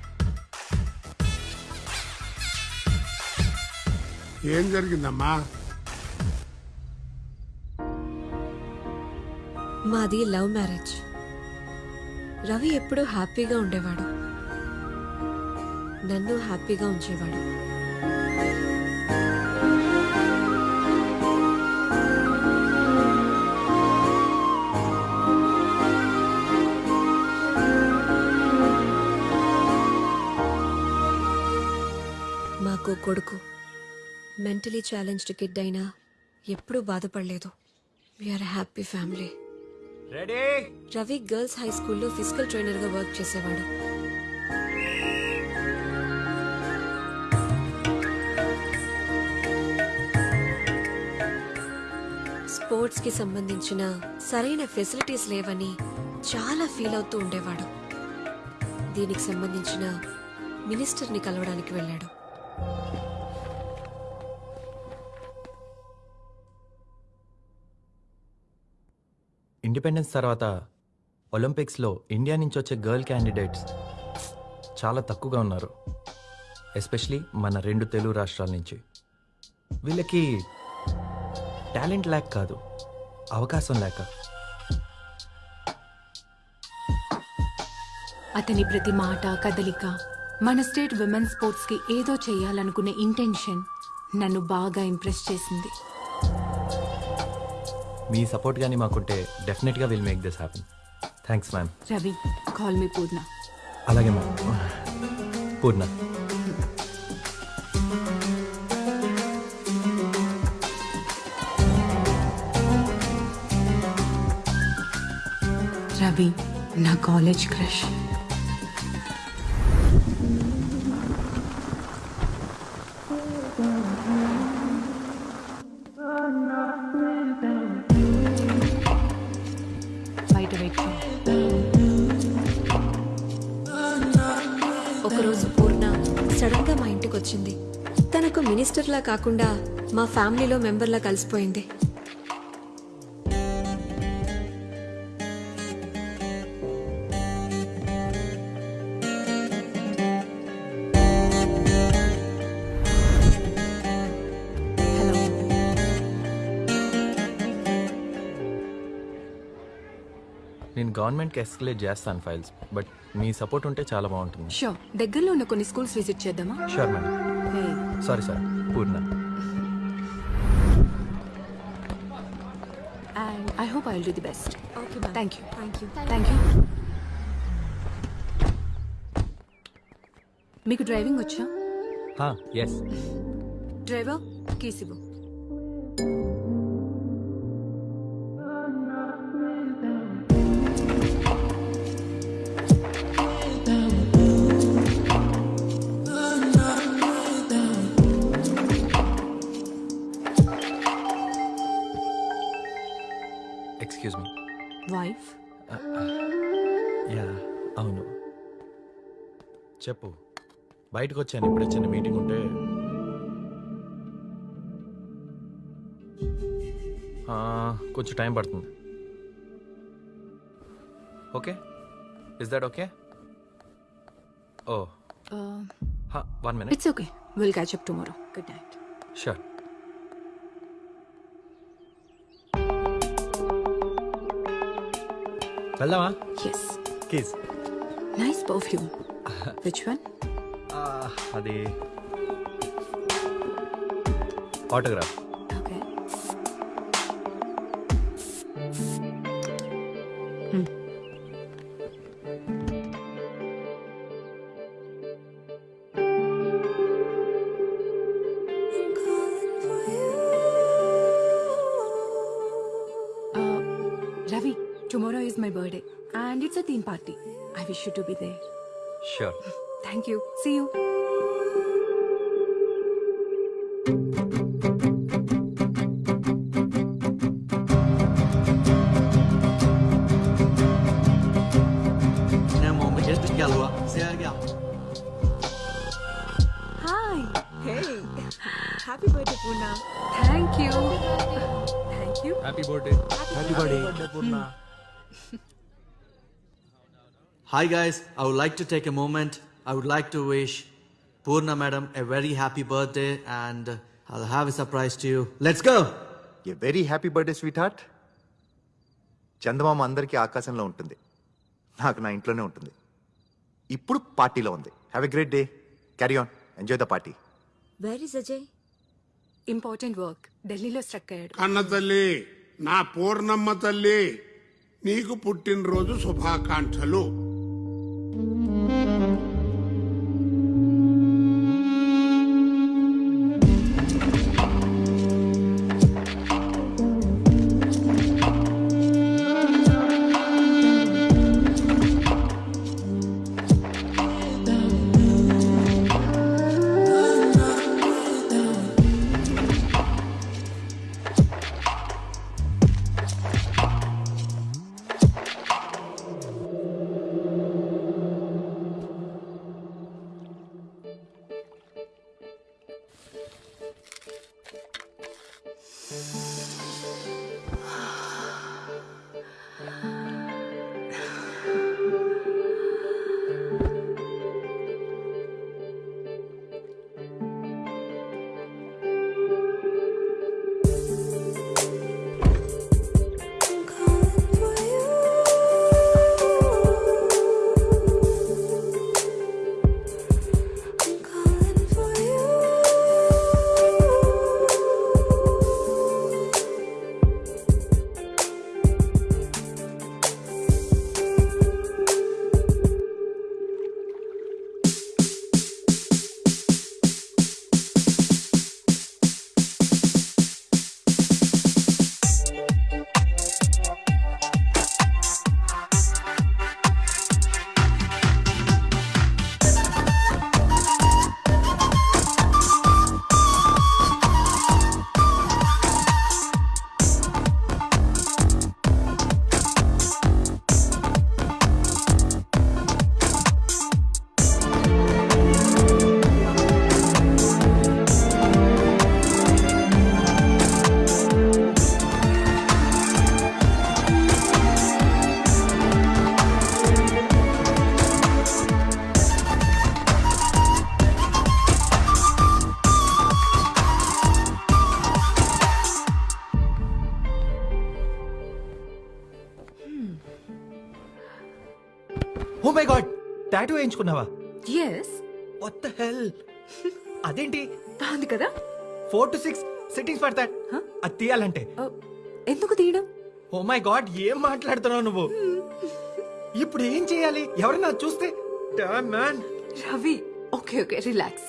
ఏం జరిగిందమ్మా? మాది లవ్ మ్యారేజ్. రవి ఎప్పుడూ హ్యాపీగా ఉండేవాడు. నన్ను హ్యాపీగా ఉంచేవాడు. మాకు కొడుకు. మెంటలీ ఛాలెంజ్డ్ కిడ్ అయినా ఎప్పుడూ బాధపడలేదు. We're happy family ready Ravi girls high స్కూల్లో ఫిజికల్ ట్రైనర్గా వర్క్ చేసేవాడు. స్పోర్ట్స్కి సంబంధించిన సరైన ఫెసిలిటీస్ లేవని చాలా ఫీల్ అవుతూ ఉండేవాడు. దీనికి సంబంధించిన మినిస్టర్ని కలవడానికి వెళ్ళాడు. ఇండిపెండెన్స్ తర్వాత ఒలింపిక్స్లో ఇండియా నుంచి వచ్చే గర్ల్ క్యాండిడేట్స్ చాలా తక్కువగా ఉన్నారు. ఎస్పెషలీ మన రెండు తెలుగు రాష్ట్రాల నుంచి. వీళ్ళకి టాలెంట్ లేక కాదు అవకాశం లేక. అతని ప్రతి మాట కదలిక మన స్టేట్ విమెన్ స్పోర్ట్స్కి ఏదో చేయాలనుకునే ఇంటెన్షన్ నన్ను బాగా ఇంప్రెస్ చేసింది. మీ సపోర్ట్ కానీ మాకుంటే డెఫినెట్గా will make this happen. Thanks ma'am. Ravi call me Purna. అలాగే మ్యామ్. పూర్ణ. రవి నా కాలేజ్ క్రష్. మినిస్టర్లా కాకుండా మా ఫ్యామిలీలో మెంబర్లా కలిసిపోయింది. నేను గవర్నమెంట్కి ఎస్కలేట్ చేస్తాను ఫైల్స్ బట్ మీ సపోర్ట్ ఉంటే చాలా బాగుంటుంది. షో దగ్గరలో ఉన్న కొన్ని స్కూల్స్ విజిట్ చేద్దామా? Sure madam. Sorry sir. Purna and I hope I will do the best okay thank you thank you thank you మీకు డ్రైవింగ్ వచ్చా ఎస్ డ్రైవర్ కీస్ బయటకు వచ్చాను ఇప్పుడే చిన్న మీటింగ్ ఉంటే. ఆ, కొంచెం టైం పడుతుంది. Okay? Is that okay oh. One minute it's okay will catch up tomorrow good night sure వెళ్దామా? Yes keys nice perfume which one అది autograph okay Ravi, tomorrow is my birthday and it's a theme party. I wish you to be there. Sure Thank you. See you. Finalement, mais qu'est-ce que gallois C'est un gars. Hi. Hey. Happy birthday, Puna. Thank you. Thank you. Happy birthday Happy birthday. Hi guys, I would like to take a moment. I would like to wish Purna madam a very happy birthday and I'll have a surprise to you. Let's go! Very happy birthday sweetheart చందమామ అందరికీ ఆకాశంలో ఉంటుంది. నాకు నా ఇంట్లోనే ఉంటుంది. ఇప్పుడు పార్టీలో ఉంది. Have a great day carry on enjoy the party Where is Ajay? Important work ఢిల్లీలో స్ట్రక్ అయ్యాడు. కన్న తల్లి నా పూర్ణమ్మ తల్లి నీకు పుట్టినరోజు శుభాకాంక్షలు. టాటూ వేయించుకున్నావా? ఎస్ వాట్ ద హెల్ అదేంటి? బాగుంది కదా? ఫోర్ టు సిక్స్ సిట్టింగ్స్ పడతాయి అది తీయాలంటే. ఎందుకు తీయడం? ఓ మై గాడ్ ఏం మాట్లాడుతున్నావు నువ్వు? ఇప్పుడు ఏం చేయాలి? ఎవరైనా చూస్తే? Man Ravi okay okay relax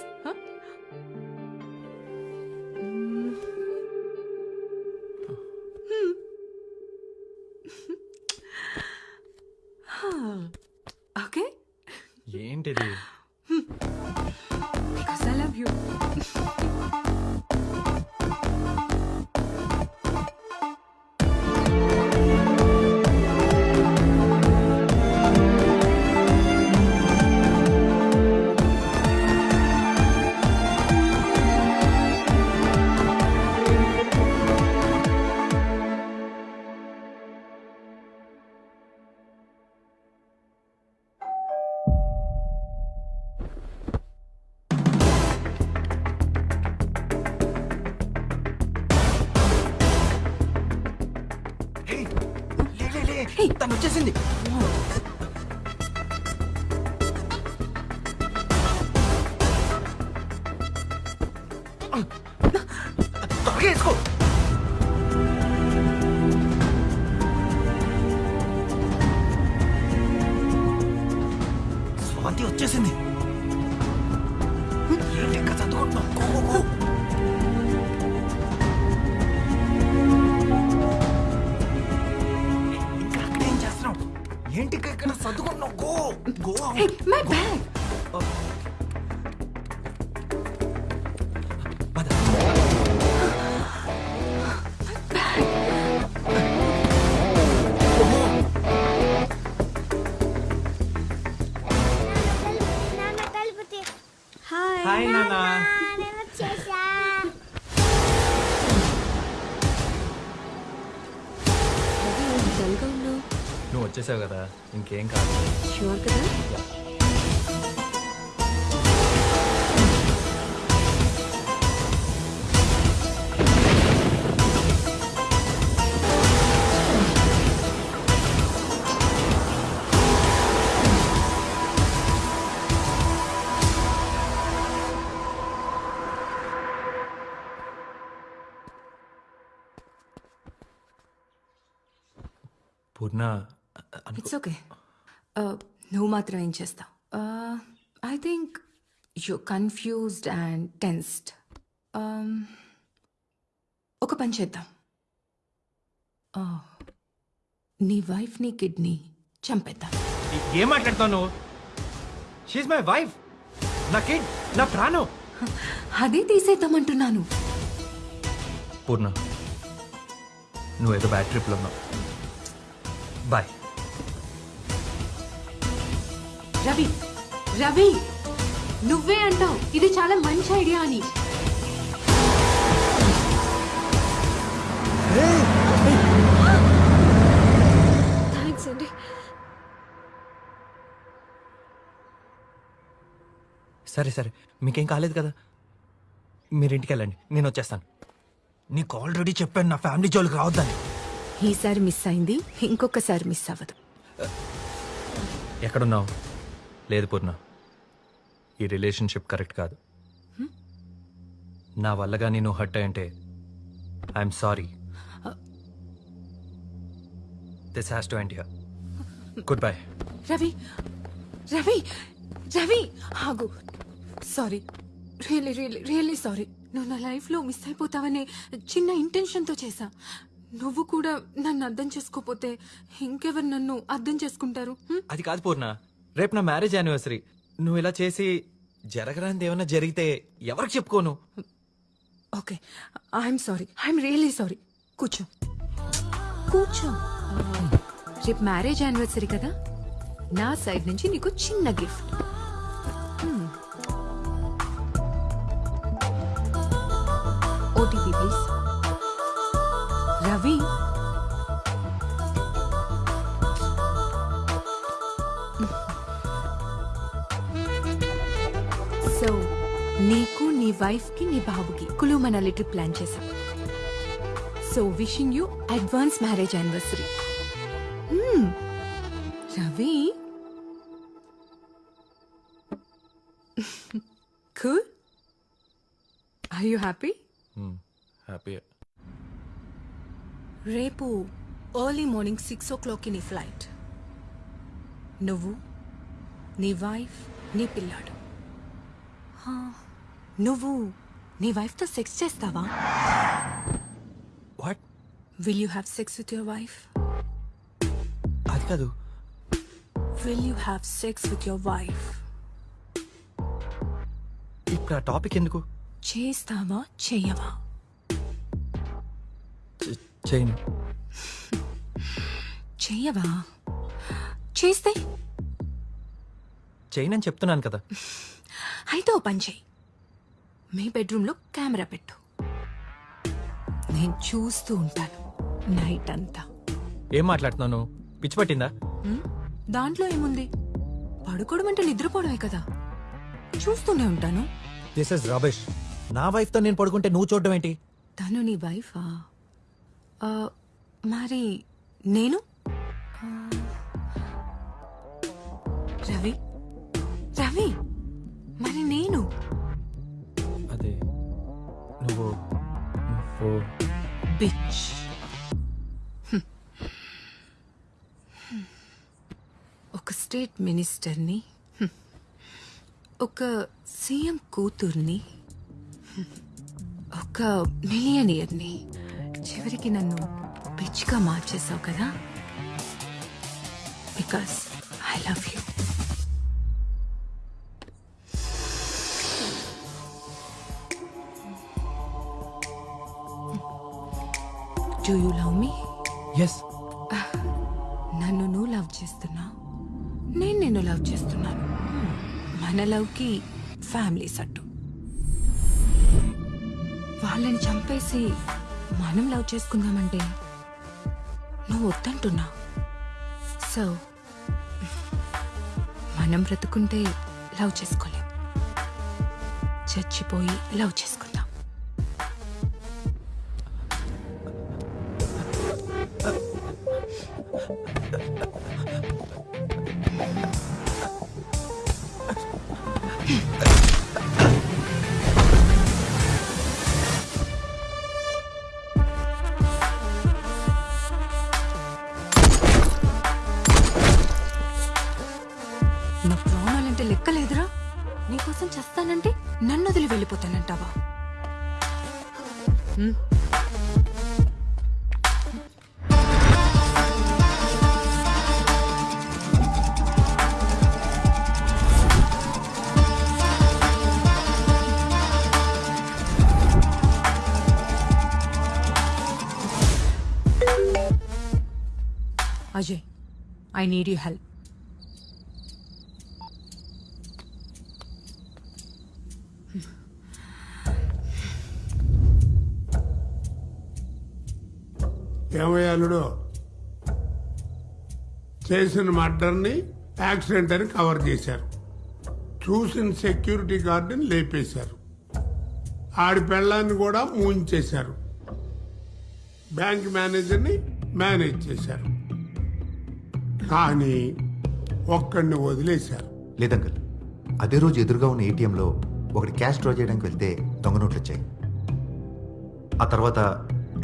go go my bag hi నాన్న డల్గా ఉన్నావు నువ్వు వచ్చేసావు కదా ఇంకేం కాదు. షూర్ కదా మాత్రం ఏం చేస్తావు? I think you confused and tensed ఒక పని చేద్దాం. Uh, నీ వైఫ్ నీ కిడ్నీ చంపేద్దాం. ఏం మాట్లాడుతావు షీఈ్ మై వైఫ్ నా కిడ్ నా ప్రాణం. అదే తీసేద్దామంటున్నాను. పూర్ణ నువ్వు ఏదో బ్యాడ్ ట్రిప్లో ఉన్నావు. బాయ్ రవి రవి నువ్వే అంటావు ఇది చాలా మంచి ఐడియా అని. థ్యాంక్స్ అండి. సరే సరే మీకేం కాలేదు కదా? మీరు ఇంటికి వెళ్ళండి నేను వచ్చేస్తాను. నీకు ఆల్రెడీ చెప్పాను నా ఫ్యామిలీ జోలికి రావద్దని. ఈసారి మిస్ అయింది ఇంకొకసారి మిస్ అవ్వదు. ఎక్కడున్నావు? లేదు పూర్ణ. ఈ రిలేషన్షిప్ కరెక్ట్ కాదు. నా వల్లగా నేను hurt అయ్యంటే I'm sorry. This has to end here goodbye Ravi Ravi Ravi ఆగు. Sorry really really really sorry నువ్వు నా లైఫ్లో మిస్ అయిపోతావనే చిన్న ఇంటెన్షన్తో చేశా. నువ్వు కూడా నన్ను అర్థం చేసుకోపోతే ఇంకెవరు నన్ను అర్థం చేసుకుంటారు? అది కాదు పూర్ణ. రేపు నా మ్యారేజ్ యానివర్సరీ. నువ్వు ఇలా చేసి జరగరానిది ఏమైనా జరిగితే ఎవరికి చెప్పుకోను? Okay. I'm sorry I'm really sorry కూర్చో. కూర్చో. రేపు మ్యారేజ్ యానివర్సరీ కదా? నా సైడ్ నుంచి నీకు చిన్న గిఫ్ట్. OTP please. రవి. నీకు నీ వైఫ్కి నీ బాబుకి కులు మనాలి ట్రిప్ ప్లాన్ చేశాం. So wishing you advance marriage anniversary Ravi? Cool are you happy happy రేపు ఎర్లీ మార్నింగ్ సిక్స్ ఓ క్లాక్కి నీ ఫ్లైట్ నువ్వు నీ వైఫ్ నీ పిల్లాడు. హా, నువ్వు నీ వైఫ్తో సెక్స్ చేస్తావా? What will you have sex with your wife అది కాదు. Will you have sex with your wife ఇప్పుడు ఆ టాపిక్ ఎందుకు? చేస్తావా చెయ్యవా చేయను. చెయ్యవా చేస్తే? చేయనని చెప్తున్నాను కదా. అయితే ఓ పని చెయ్యి మీ బెడ్రూమ్లో కెమెరా పెట్టు. నేను చూస్తూ ఉంటాను నైట్ అంతా. ఏం మాట్లాడుతున్నాను పిచ్చి పట్టిందా? దాంట్లో ఏముంది? పడుకోవడం అంటే నిద్రపోవడమే కదా. చూస్తూనే ఉంటాను. దిస్ ఇస్ రబిష్ నా వైఫ్తో నేను పడుకుంటే నువ్వు చూడడం ఏంటి? తను నీ వైఫా ఆ, మరి నేను? ఆ, రవి? రవి? మరి నేను? నువ్వు నువ్వు బిచ్ ఒక స్టేట్ మినిస్టర్ని ఒక సీఎం కూతుర్ని ఒక మిలియనియర్ని చివరికి నన్ను బిచ్గా మార్చేసావు కదా? Because I love you do you love me yes నన్ను నువ్వు లవ్ చేస్తున్నావు నేను నిన్ను లవ్ చేస్తున్నాను. మన లవ్కి ఫ్యామిలీ సట్టు. వాళ్ళని చంపేసి మనం లవ్ చేసుకుందామంటే నువ్వు వద్దంటున్నావు సో మనం బ్రతుకుంటే లవ్ చేసుకోలేం. చచ్చిపోయి లవ్ చేసుకుందాం ఐ నీడ్ యూ హెల్ప్ ఏమయ్యాలుడు చేసిన మర్డర్ని యాక్సిడెంట్ అని కవర్ చేశారు. చూసిన సెక్యూరిటీ గార్డుని లేపేశారు. ఆడి పెళ్ళాన్ని కూడా మూయించేశారు. బ్యాంక్ మేనేజర్ని మేనేజ్ చేశారు. కానీ ఒక్కడిని వదిలేశారు. లేదంకల్ అదే రోజు ఎదురుగా ఉన్న ఏటీఎంలో ఒకటి క్యాష్ డ్రా చేయడానికి వెళ్తే దొంగ నోట్లు వచ్చాయి ఆ తర్వాత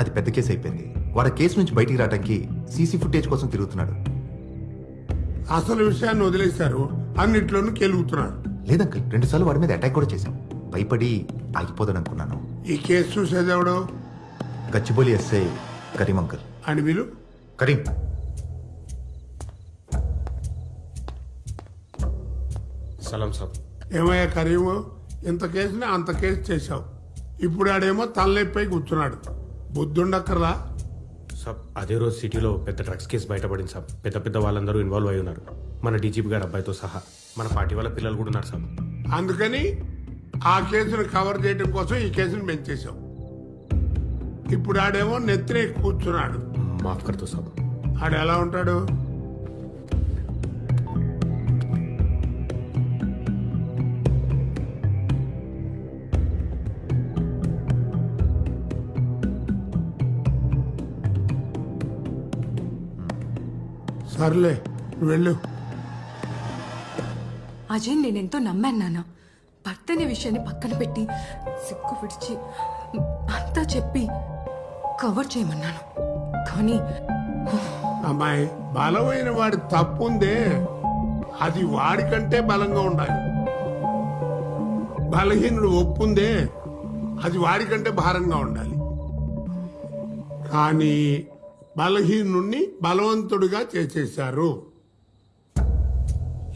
అది పెద్ద కేసు అయిపోయింది. వాడు కేసు నుంచి బయటికి రావడానికి సీసీ ఫుటేజ్ కోసం తిరుగుతున్నాడు. అసలు విషయాన్ని వదిలేశారు. అన్నిట్లోనూ కెలుగుతున్నారు. లేదంకల్ రెండుసార్లు వాడి మీద అటాక్ కూడా చేశాం. భయపడి ఆగిపోదాను అనుకున్నాను ఈ కేసు చూసేదెవడు గచ్చిబౌలి ఎస్ఐ కరీం అంకల్. అని వీలు కరీం. సలాం సాబ్. ఏమయ్యా కరీము ఇంత కేసుని అంత కేసు చేశావు. ఇప్పుడు ఆడేమో తలనొప్పై కూర్చున్నాడు. బుద్ధుండక్కర్లా? సాబ్ అదే రోజు సిటీలో పెద్ద డ్రగ్స్ కేసు బయటపడింది సాబ్. పెద్ద పెద్ద వాళ్ళందరూ ఇన్వాల్వ్ అయి ఉన్నారు. మన డీజీపీ గారు అబ్బాయితో సహా. మన పార్టీ వాళ్ళ పిల్లలు కూడా ఉన్నారు సాబ్. అందుకని ఆ కేసును కవర్ చేయడం కోసం ఈ కేసును పెంచేశాం ఇప్పుడు ఆడేమో నెత్తిన కూర్చున్నాడు. మాఫ్ కర్తో సాబ్. ఆడు ఎలా ఉంటాడు? సర్లే వెళ్ళు. అజయ్ నేనెంతో నమ్మాను నాన్న. భర్త అనే విషయాన్ని పక్కన పెట్టి సిగ్గు విడిచి అంతా చెప్పి కవర్ చేయమన్నాను. కానీ అమ్మాయి బలమైన వాడి తప్పు ఉందే. అది వాడికంటే బలంగా ఉండాలి. బలహీనుడు ఒప్పుందే. అది వాడికంటే భారంగా ఉండాలి. కానీ బలహీనుణ్ణి బలవంతుడిగా చేసేశారు.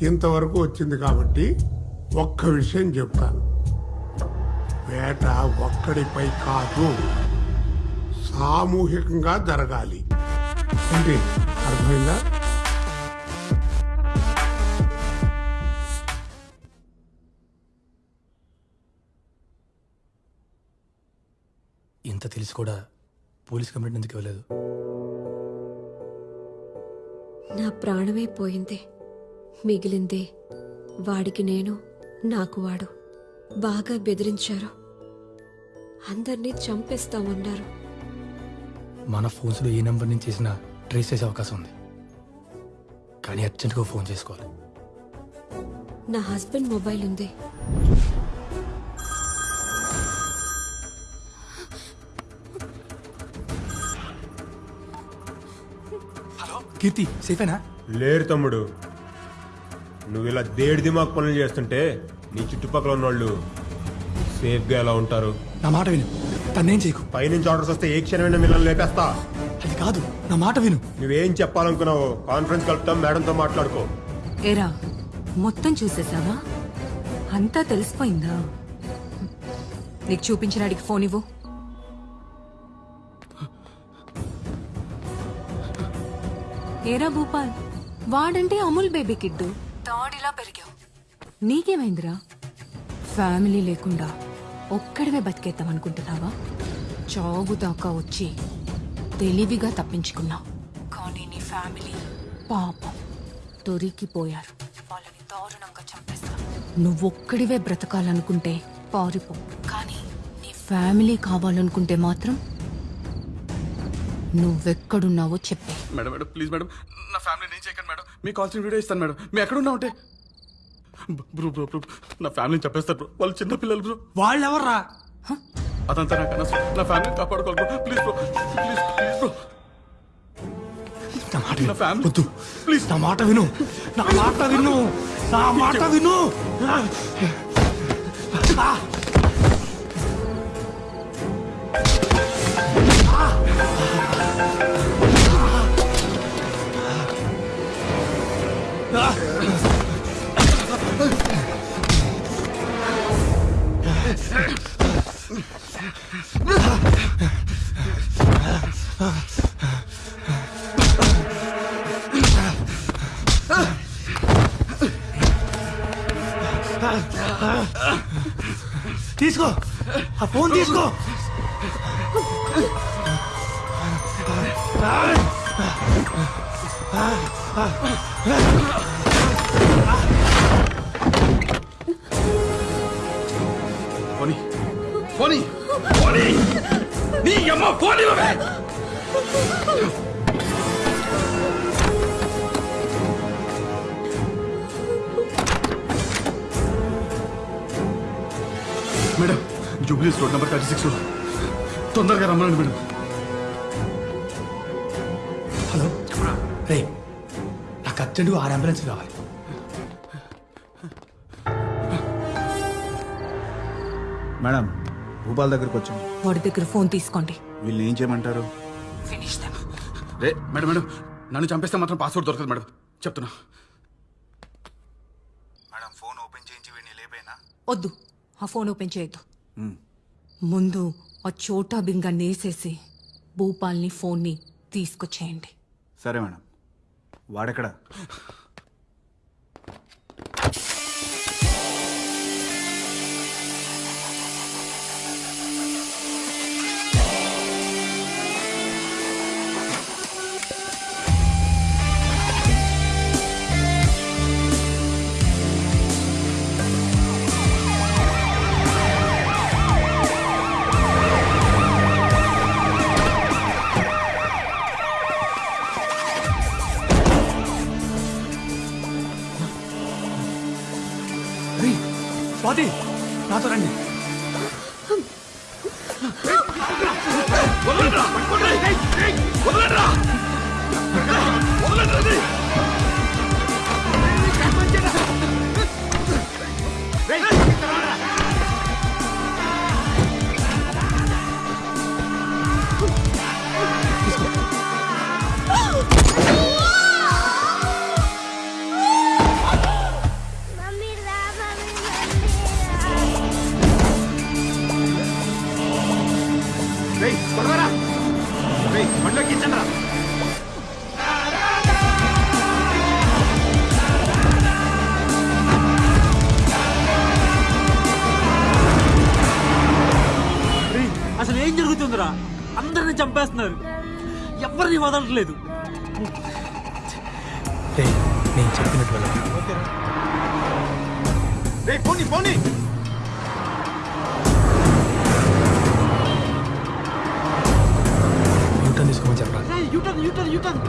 ఇంతవరకు వచ్చింది కాబట్టి ఒక్క విషయం చెప్తాను. వేట ఒక్కడిపై కాదు సామూహికంగా జరగాలి. అంటే అర్థమైందా? ఇంత తెలిసి కూడా పోలీస్ కంప్లైంట్ ఎందుకు ఇవ్వలేదు? నా ప్రాణమే పోయింది. మిగిలింది వాడికి నేను నాకు వాడు. బాగా బెదిరించారు. అందరినీ చంపేస్తామన్నారు. మన ఫోన్స్లో ఏ నెంబర్ నుంచి చేసినా ట్రేస్ చేసే అవకాశం ఉంది. కానీ అర్జెంట్గా ఫోన్ చేసుకోవాలి. నా హస్బెండ్ మొబైల్ ఉంది. కీర్తి సేఫేనా? లేరు తమ్ముడు. నువ్వు ఇలా దేడి దిమాగ్ పనులు చేస్తుంటే నీ చుట్టుపక్కల ఉన్నోళ్ళు సేఫ్గా ఎలా ఉంటారు? నా మాట విను. తన్నేం చేయకు. పైనుంచి ఆర్డర్స్ వస్తే ఏ క్షణమైనా మిమ్మల్ని లేపేస్తా. అది కాదు నా మాట విను. నువ్వేం చెప్పాలనుకున్నావో కాన్ఫరెన్స్ కలుపుతాం మేడంతో మాట్లాడుకో. ఏరా మొత్తం చూసేసావా? అంతా తెలిసిపోయిందా? నీకు చూపించడానికి ఫోన్ ఇవ్వు. ఏరా భూపాల్? వాడంటే అమూల్ బేబీ కిడ్డు. తాడిలా పెరిగావు. నీకేమైందిరా? ఫ్యామిలీ లేకుండా ఒక్కడివే బతికేద్దాం అనుకుంటున్నావా? చావు దాకా వచ్చి తెలివిగా తప్పించుకున్నావు కానీ నీ ఫ్యామిలీ పాపం దొరికిపోయారు. వాళ్ళని దారుణంగా చంపేస్తా. నువ్వొక్కడివే బ్రతకాలనుకుంటే పారిపో. కానీ నీ ఫ్యామిలీ కావాలనుకుంటే మాత్రం నువ్వెక్కడున్నావో చెప్పే. Madam madam please madam. నా ఫ్యామిలీ నేను చేయకండి మేడం. మీకు కావాల్సిన వీడియో ఇస్తాను మేడం. మీ ఎక్కడ ఉన్నా ఉంటే బ్రో బ్రో బ్రో నా ఫ్యామిలీని చెప్పేస్తారు బ్రో. వాళ్ళు చిన్న పిల్లలు బ్రో. వాళ్ళు ఎవర్రా అదంతా నాకు అనవసరం నా ఫ్యామిలీని కాపాడుకోవాలి bro. Please bro please please bro. నా మాట విను. వద్దు. ప్లీజ్. నా మాట విను. నా మాట విను. నా మాట విను. తీసుకో. ఆ ఫోన్ తీసుకో. పోనీ. పోనీ. పోనీ. నీ అమ్మ పోనీ madam Jubilees road number thirty six. తొందరగా రమ్మనండి మేడం. నాకు అర్జెంటుగా ఆరు అంబులెన్స్ కావాలి. మేడం భూపాల్ దగ్గరకు వచ్చాం. వాడి దగ్గర ఫోన్ తీసుకోండి. వీళ్ళు ఏం చేయమంటారు? ఫినిష్ దెమ్ రే మేడం మేడం నన్ను చంపేస్తే మాత్రం పాస్వర్డ్ దొరకదు మేడం. చెప్తున్నా. మేడం ఫోన్ ఓపెన్ చేయించి వీడిని లేపేనా? వద్దు ఆ ఫోన్ ఓపెన్ చేయొద్దు. ముందు ఆ చోటా బింగా నేసేసి భూపాల్ని ఫోన్ని తీసుకొచ్చేయండి. సరే మేడం. వాడెక్కడ స్వాతి నాతో రండి Hey! అసలు ఏం జరుగుతుందిరా? అందరిని చంపేస్తున్నారు. ఎవరిని వదలట్లేదు. నేను చెప్పినట్టు. పోనీ పోనీ. యూటర్న్ తీసుకోమని చెప్పరా U turn U turn U turn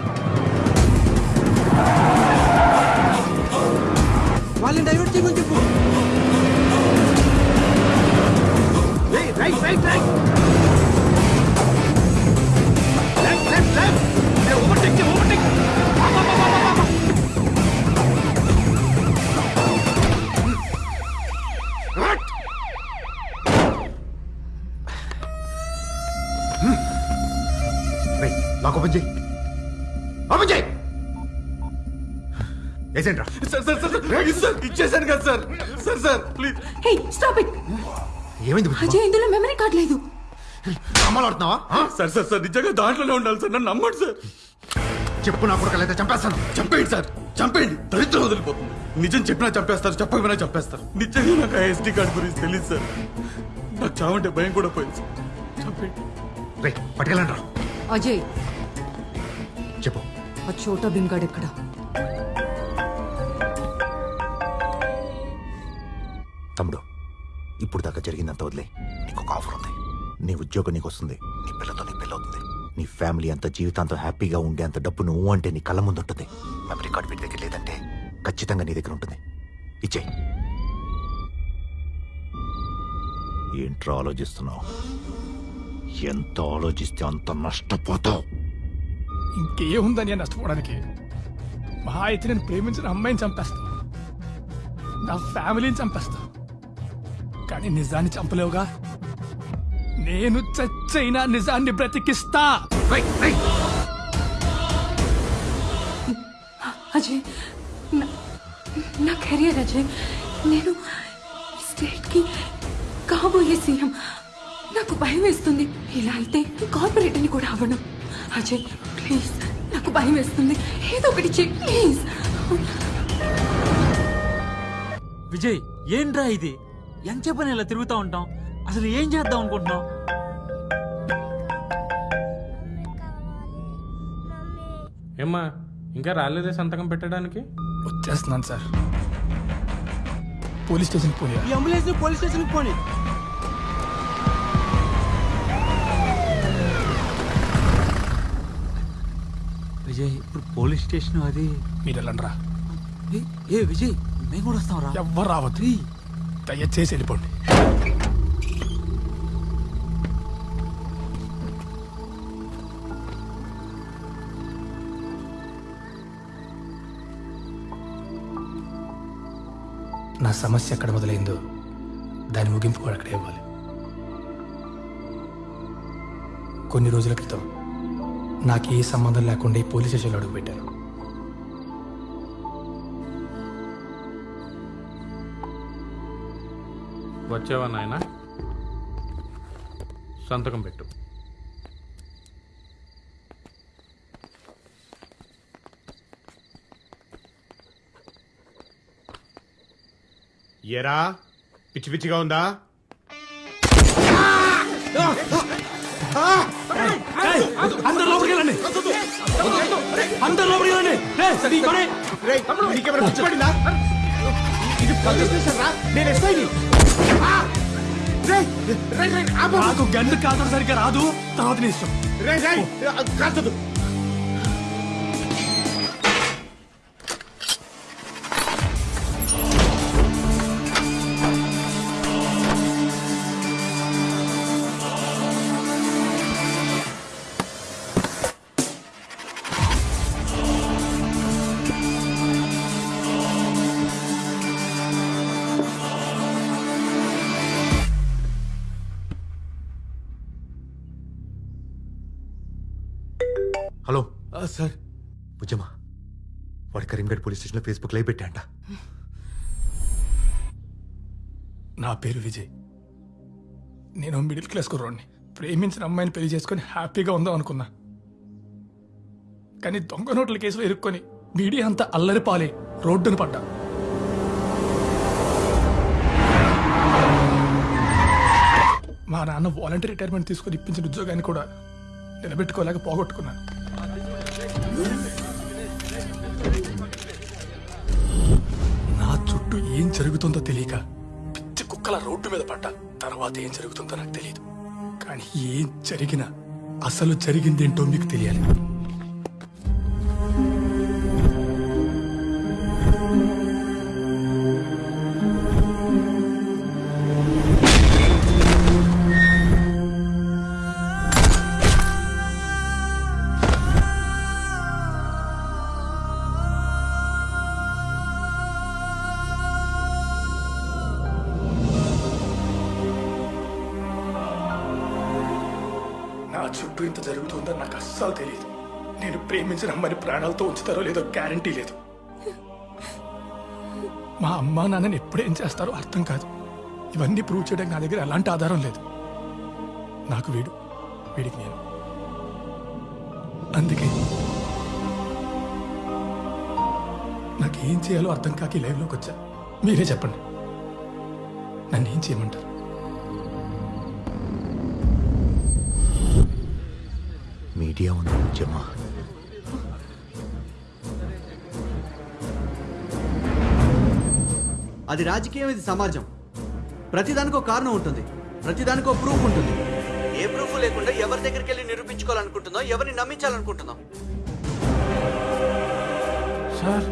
వాళ్ళని డైవర్ట్ చేయమని చెప్పు. Right right right right left left left overtake overtake ఏజెంట్రా sir sir sir sir ఇచ్చేసాను కదా sir. Sir sir please. Hey stop it. ఏమైంది అజయ్ ఇందులో మెమరీ కార్డ్ లేదు. అమలు ఆడుతున్నావా? సార్ సార్ సార్ నిజంగా దాంట్లోనే ఉండాలి సార్. నన్ను నమ్మండి సార్. చెప్పు నా కొడుకు చంపేస్తాను. చంపేయండి సార్. చంపేయండి. దరిద్రం వదిలిపోతుంది. నిజం చెప్పినా చంపేస్తారు చెప్పకపోయినా చంపేస్తారు. నిజంగా నాకు ఆ ఎస్టీ కార్డు గురించి తెలియదు సార్. నాకు చావంటే భయం కూడా పోయింది సార్. చంపేయండి. రే పట్టుకెళ్ళండి రా. అజయ్ చెప్పు. ఆ చోటా బిన్గాడ్ ఎక్కడ? తమ్ముడు ఇప్పుడు దాకా జరిగిందంత వదిలే. నీకు ఒక ఆఫర్ ఉంది. నీ ఉద్యోగం నీకు వస్తుంది నీ పిల్లతో నీ పిల్ల అవుతుంది నీ ఫ్యామిలీ అంత జీవితాంతం హ్యాపీగా ఉండే అంత డబ్బు నువ్వు అంటే నీ కళ్ళ ముందు ఉంటుంది. మెమరీ కార్డ్ వీటి దగ్గర లేదంటే ఖచ్చితంగా నీ దగ్గర ఉంటుంది. ఇచ్చేయి. ఏంట్రా ఆలోచిస్తున్నావు? ఎంత ఆలోచిస్తే అంత నష్టపోతావు? ఇంకేముందని నష్టపోవడానికి? మహా అయితే నేను ప్రేమించిన అమ్మాయిని చంపేస్తా. నా ఫ్యామిలీని చంపేస్తా. కానీ నిజాన్ని చంపలేవుగా? నేను చచ్చైనా నిజాన్ని బ్రతికిస్తా. అజయ్ నా- నా కెరియర్ అజయ్ నేను స్టేట్కి కాబోయే సీఎం. నాకు భయం వేస్తుంది. ఇలా అయితే కార్పొరేటర్ని కూడా అవ్వను. అజయ్ ప్లీజ్ నాకు భయం వేస్తుంది. ఏదో ఒకటి చెయ్యి ప్లీజ్. విజయ్ ఏంట్రా ఇది? ఎంత చెప్పని ఇలా తిరుగుతూ ఉంటాం? అసలు ఏం చేద్దాం అనుకుంటున్నాం ఏమ్మా ఇంకా రాలేదే సంతకం పెట్టడానికి? వచ్చేస్తున్నాను సార్. పోలీస్ స్టేషన్ పోయా ఈ అంబులెన్స్ పోలీస్ స్టేషన్ పోనీ. విజయ్ ఇప్పుడు పోలీస్ స్టేషన్ అది మీరు వెళ్ళండి రా. ఏ- ఏ విజయ్ మేము కూడా వస్తాం రా. ఎవ్వరు రావద్దు. దయచేసి వెళ్ళిపోండి. నా సమస్య ఎక్కడ మొదలైందో దాని ముగింపు కూడా అక్కడే ఇవ్వాలి. కొన్ని రోజుల క్రితం నాకు ఏ సంబంధం లేకుండా ఈ పోలీస్ స్టేషన్లో అడుగుపెట్టాను. వచ్చావా నాయన సంతకం పెట్టు. ఏరా పిచ్చి పిచ్చిగా ఉందా? అందరు లోపలికి వెళ్ళండి అందరు లోపలికి వెళ్ళండి ఇది పోలీస్ స్టేషన్ రా. నేను ఎస్ఐని. నాకు గన్ను కాల్చడం సరిగ్గా రాదు. తర్వాత నీ ఇష్టం. రే రే కాల్చదు కరీంగఢ్ పోలీస్ ఫేస్బుక్ లైవ్ పెట్టాంట. నా పేరు విజయ్. నేను మిడిల్ క్లాస్ కుర్రోడిని. ప్రేమించిన అమ్మాయిని పెళ్ళి చేసుకొని హ్యాపీగా ఉందాం అనుకున్నా. కానీ దొంగ నోట్ల కేసులో ఇరుక్కొని మీడియా అంతా అల్లరి పాలే రోడ్డును పడ్డా. మా నాన్న వాలంటీర్ రిటైర్మెంట్ తీసుకొని ఇప్పించిన ఉద్యోగాన్ని కూడా నిలబెట్టుకోలేక పోగొట్టుకున్నాను. చుట్టూ ఏం జరుగుతుందో తెలియక పిచ్చి కుక్కల రోడ్డు మీద పడ్డా. తర్వాత ఏం జరుగుతుందో నాకు తెలియదు కానీ ఏం జరిగినా అసలు జరిగిందేంటో మీకు తెలియాలి. ప్రేమించిన అమ్మని ప్రాణాలతో ఉంచుతారో లేదో గ్యారంటీ లేదు. మా అమ్మ నాన్నని ఎప్పుడేం చేస్తారో అర్థం కాదు. ఇవన్నీ ప్రూవ్ చేయడానికి నా దగ్గర ఎలాంటి ఆధారం లేదు. నాకు వీడు వీడికి నేను. అందుకే నాకేం చేయాలో అర్థం కాక ఈ లైవ్లోకి వచ్చా. మీరే చెప్పండి. నన్ను ఏం చేయమంటారు? మీడియా ఉంది ఉద్యమా అది రాజకీయం ఇది సమాజం. ప్రతిదానికి ఒక కారణం ఉంటుంది. ప్రతిదానికి ఒక ప్రూఫ్ ఉంటుంది. ఏ ప్రూఫ్ లేకుండా ఎవరి దగ్గరికి వెళ్ళి నిరూపించుకోవాలనుకుంటుందో ఎవరిని నమ్మించాలనుకుంటుందో సార్.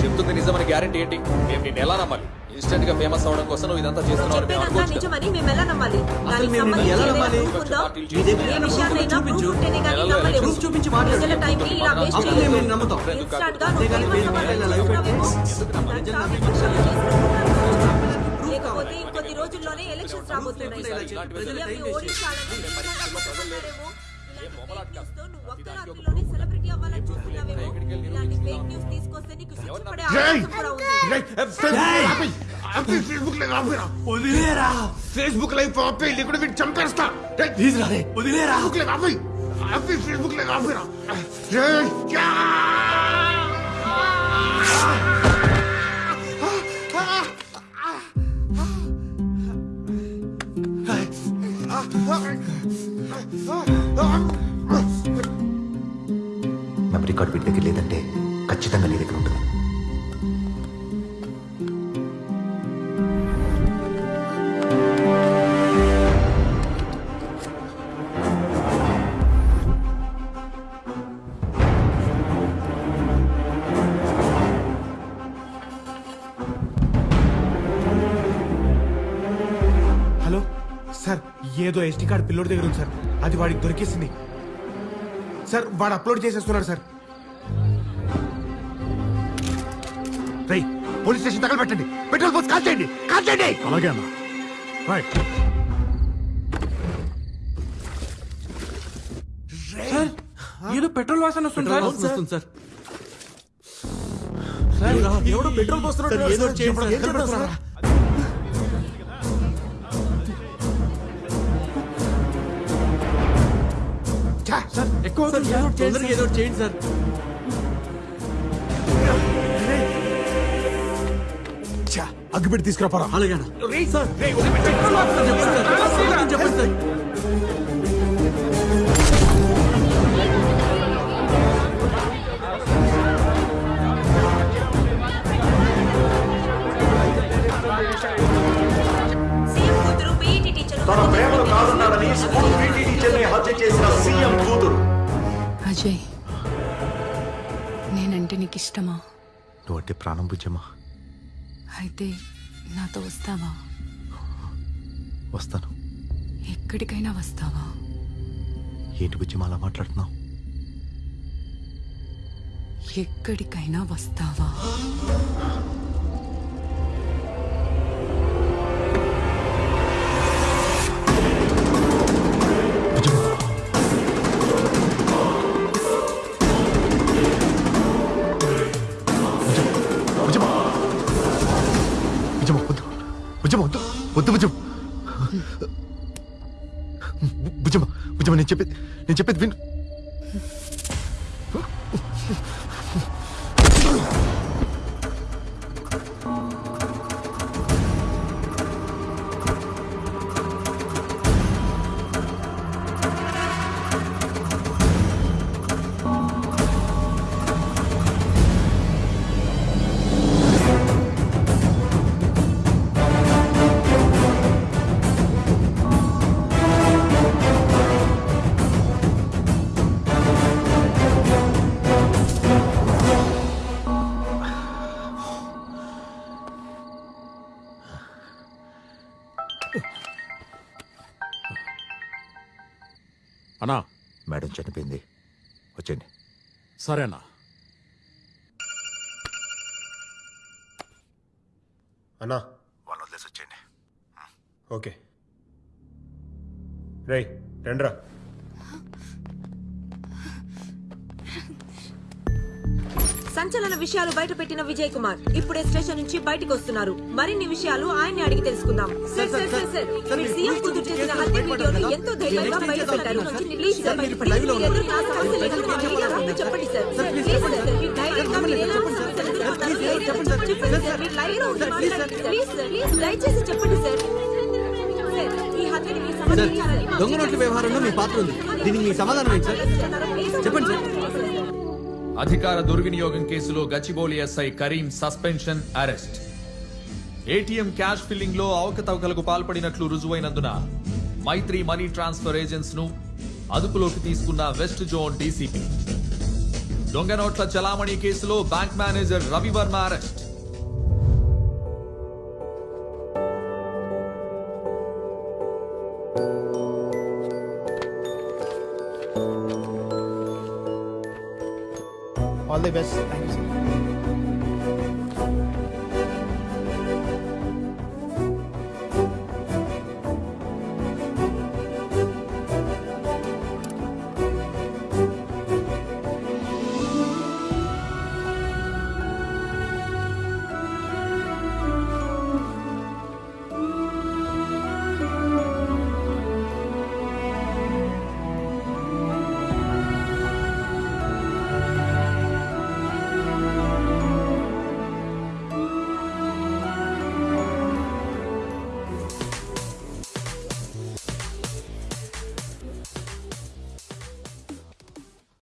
చెప్తుంది నిజమని గ్యారంటీ ఏంటి? మేము నిన్ను ఎలా నమ్మాలి? ఇన్స్టెంట్గా ఫేమస్ అవడం కోసం నువ్వు ఇదంతా చేస్తున్నావు మేము అనుకోవచ్చు కదా. నిజమని మేము ఎలా నమ్మాలి దానికి మేము సంబంధించి ఎలా ఏదైనా నమ్మాలి? proof ఉందా? మీ దగ్గర ఏ ఉన్న విషయాన్నైనా proof proof ఉంటేనే కానీ చూపించు. నమ్మలేము. Proof చూపించి మాట్లాడు. ప్రజల టైంని ఇలా waste అప్పుడు చేయలేము. మేము నమ్ముతాం. Instant గా అంతేగాని నువ్వు మీరు famous ఇలా live అవ్వాలనుకుంటున్నావేమో. పెట్టి దాని సాగు చేసుకుంటున్నావు. లేకపోతే ఇంకొద్ది రోజుల్లోనే ఎలక్షన్స్ రాబోతున్నాయి సీఎంని ఓడించాలని నిజంగా కొట్టుకుంటున్నారేమో. ఇలాంటి fake news తో నువ్వు ఒక్క ఉంది. ఫేస్బుక్ లైవ్ ఆపేరా వదిలేరా. ఫేస్బుక్ లైవ్ ఆపే లేకుండా వీడు చంపేస్తా. ప్లీజ్ రా వదిలేరా. ఫేస్బుక్ లైవ్ ఆపే ఆపే ఫేస్బుక్ లైవ్ ఆపేరా! మెమరీ కార్డ్ వీటి దగ్గర లేదంటే ఖచ్చితంగా నీ దగ్గర ఉంటుంది ఏదో ఎస్టీ కార్డ్ పిల్లోడి దగ్గర ఉంది సార్. అది వాడికి దొరికేసింది. సార్ వాడు అప్లోడ్ చేసేస్తున్నాడు సార్. రై పోలీస్ స్టేషన్ తగలబెట్టండి. పెట్రోల్ పోస్ట్ కాల్ చేయండి కాల్ చేయండి అలాగే రైట్ ఏదో పెట్రోల్ వాసన వస్తుంది సార్. వాసన వస్తుంది సార్. సార్ ఎవడో పెట్రోల్ పోస్తున్నాడు ఏదో చేయండి సార్ ఎక్కువ సార్ ఏదో చేయండి సార్. అగ్గిపెట్టి తీసుకురాపరా అలాగే సార్ చెప్పండి సార్ తన కాదన్నాడని స్కూల్ పీటీ టీచర్ని హత్య చేసిన సీఎం కూతురు అజయ్ నేనంటే నీకు ఇష్టమా నువ్వు అంటే ప్రాణం బుజ్జమ్మ అయితే నాతో వస్తావా? వస్తాను. ఎక్కడికైనా వస్తావా? ఏంటి బుజ్జమ్మ అలా మాట్లాడుతున్నావు? ఎక్కడికైనా వస్తావా? నేను చెప్పేది నేను చెప్పేది విను. సరేనా? అన్నా. వాళ్ళని వదిలేసి వచ్చేయండి. ఓకే. రై రండ్రా. సంచలన విషయాలు బయట పెట్టిన విజయ్ కుమార్. ఇప్పుడే స్టేషన్ నుంచి బయటకు వస్తున్నారు. మరిన్ని విషయాలు ఆయన్ని అడిగి తెలుసుకుందాం. సార్ సార్ సార్ సార్ మీరు సీఎం కూతురు చేసిన హత్య వీడియోను ఎంతో ధైర్యంగా బయట పెట్టారు. ప్లీజ్ సార్ ప్లీజ్ మీ ఎదురు నా సమస్యలు ఎదురు మా మీద రావద్దు చెప్పండి సార్ ప్లీజ్ సార్. మీరు ధైర్యంగా మీరు ఎలా సమస్యలు ఎదుర్కొంటారో ధైర్యంగా చెప్పండి సార్ మీరు లైవ్లో ఉన్నారు ప్లీజ్ సార్. ప్లీజ్ దయచేసి చెప్పండి సార్. సార్ ఈ హత్యని మీరు సార్ సమర్థించాలని మా దొంగ నోట్ల వ్యవహారంలో మీ పాత్ర ఉంది. దీనికి మీ సమాధానం ఏంటి సార్. చెప్పండి సార్. అధికార దుర్వినియోగం కేసులో Gachibowli SI Karim suspension arrest. ATM cash ఫిల్లింగ్లో అవకతవకలకు పాల్పడినట్లు రుజువైనందున మైత్రి మనీ ట్రాన్స్ఫర్ ఏజెంట్స్ను అదుపులోకి తీసుకున్న వెస్ట్ జోన్ డీసీపీ. దొంగ నోట్ల చలామణి కేసులో bank manager Ravi Varma arrest. All the best thank you sir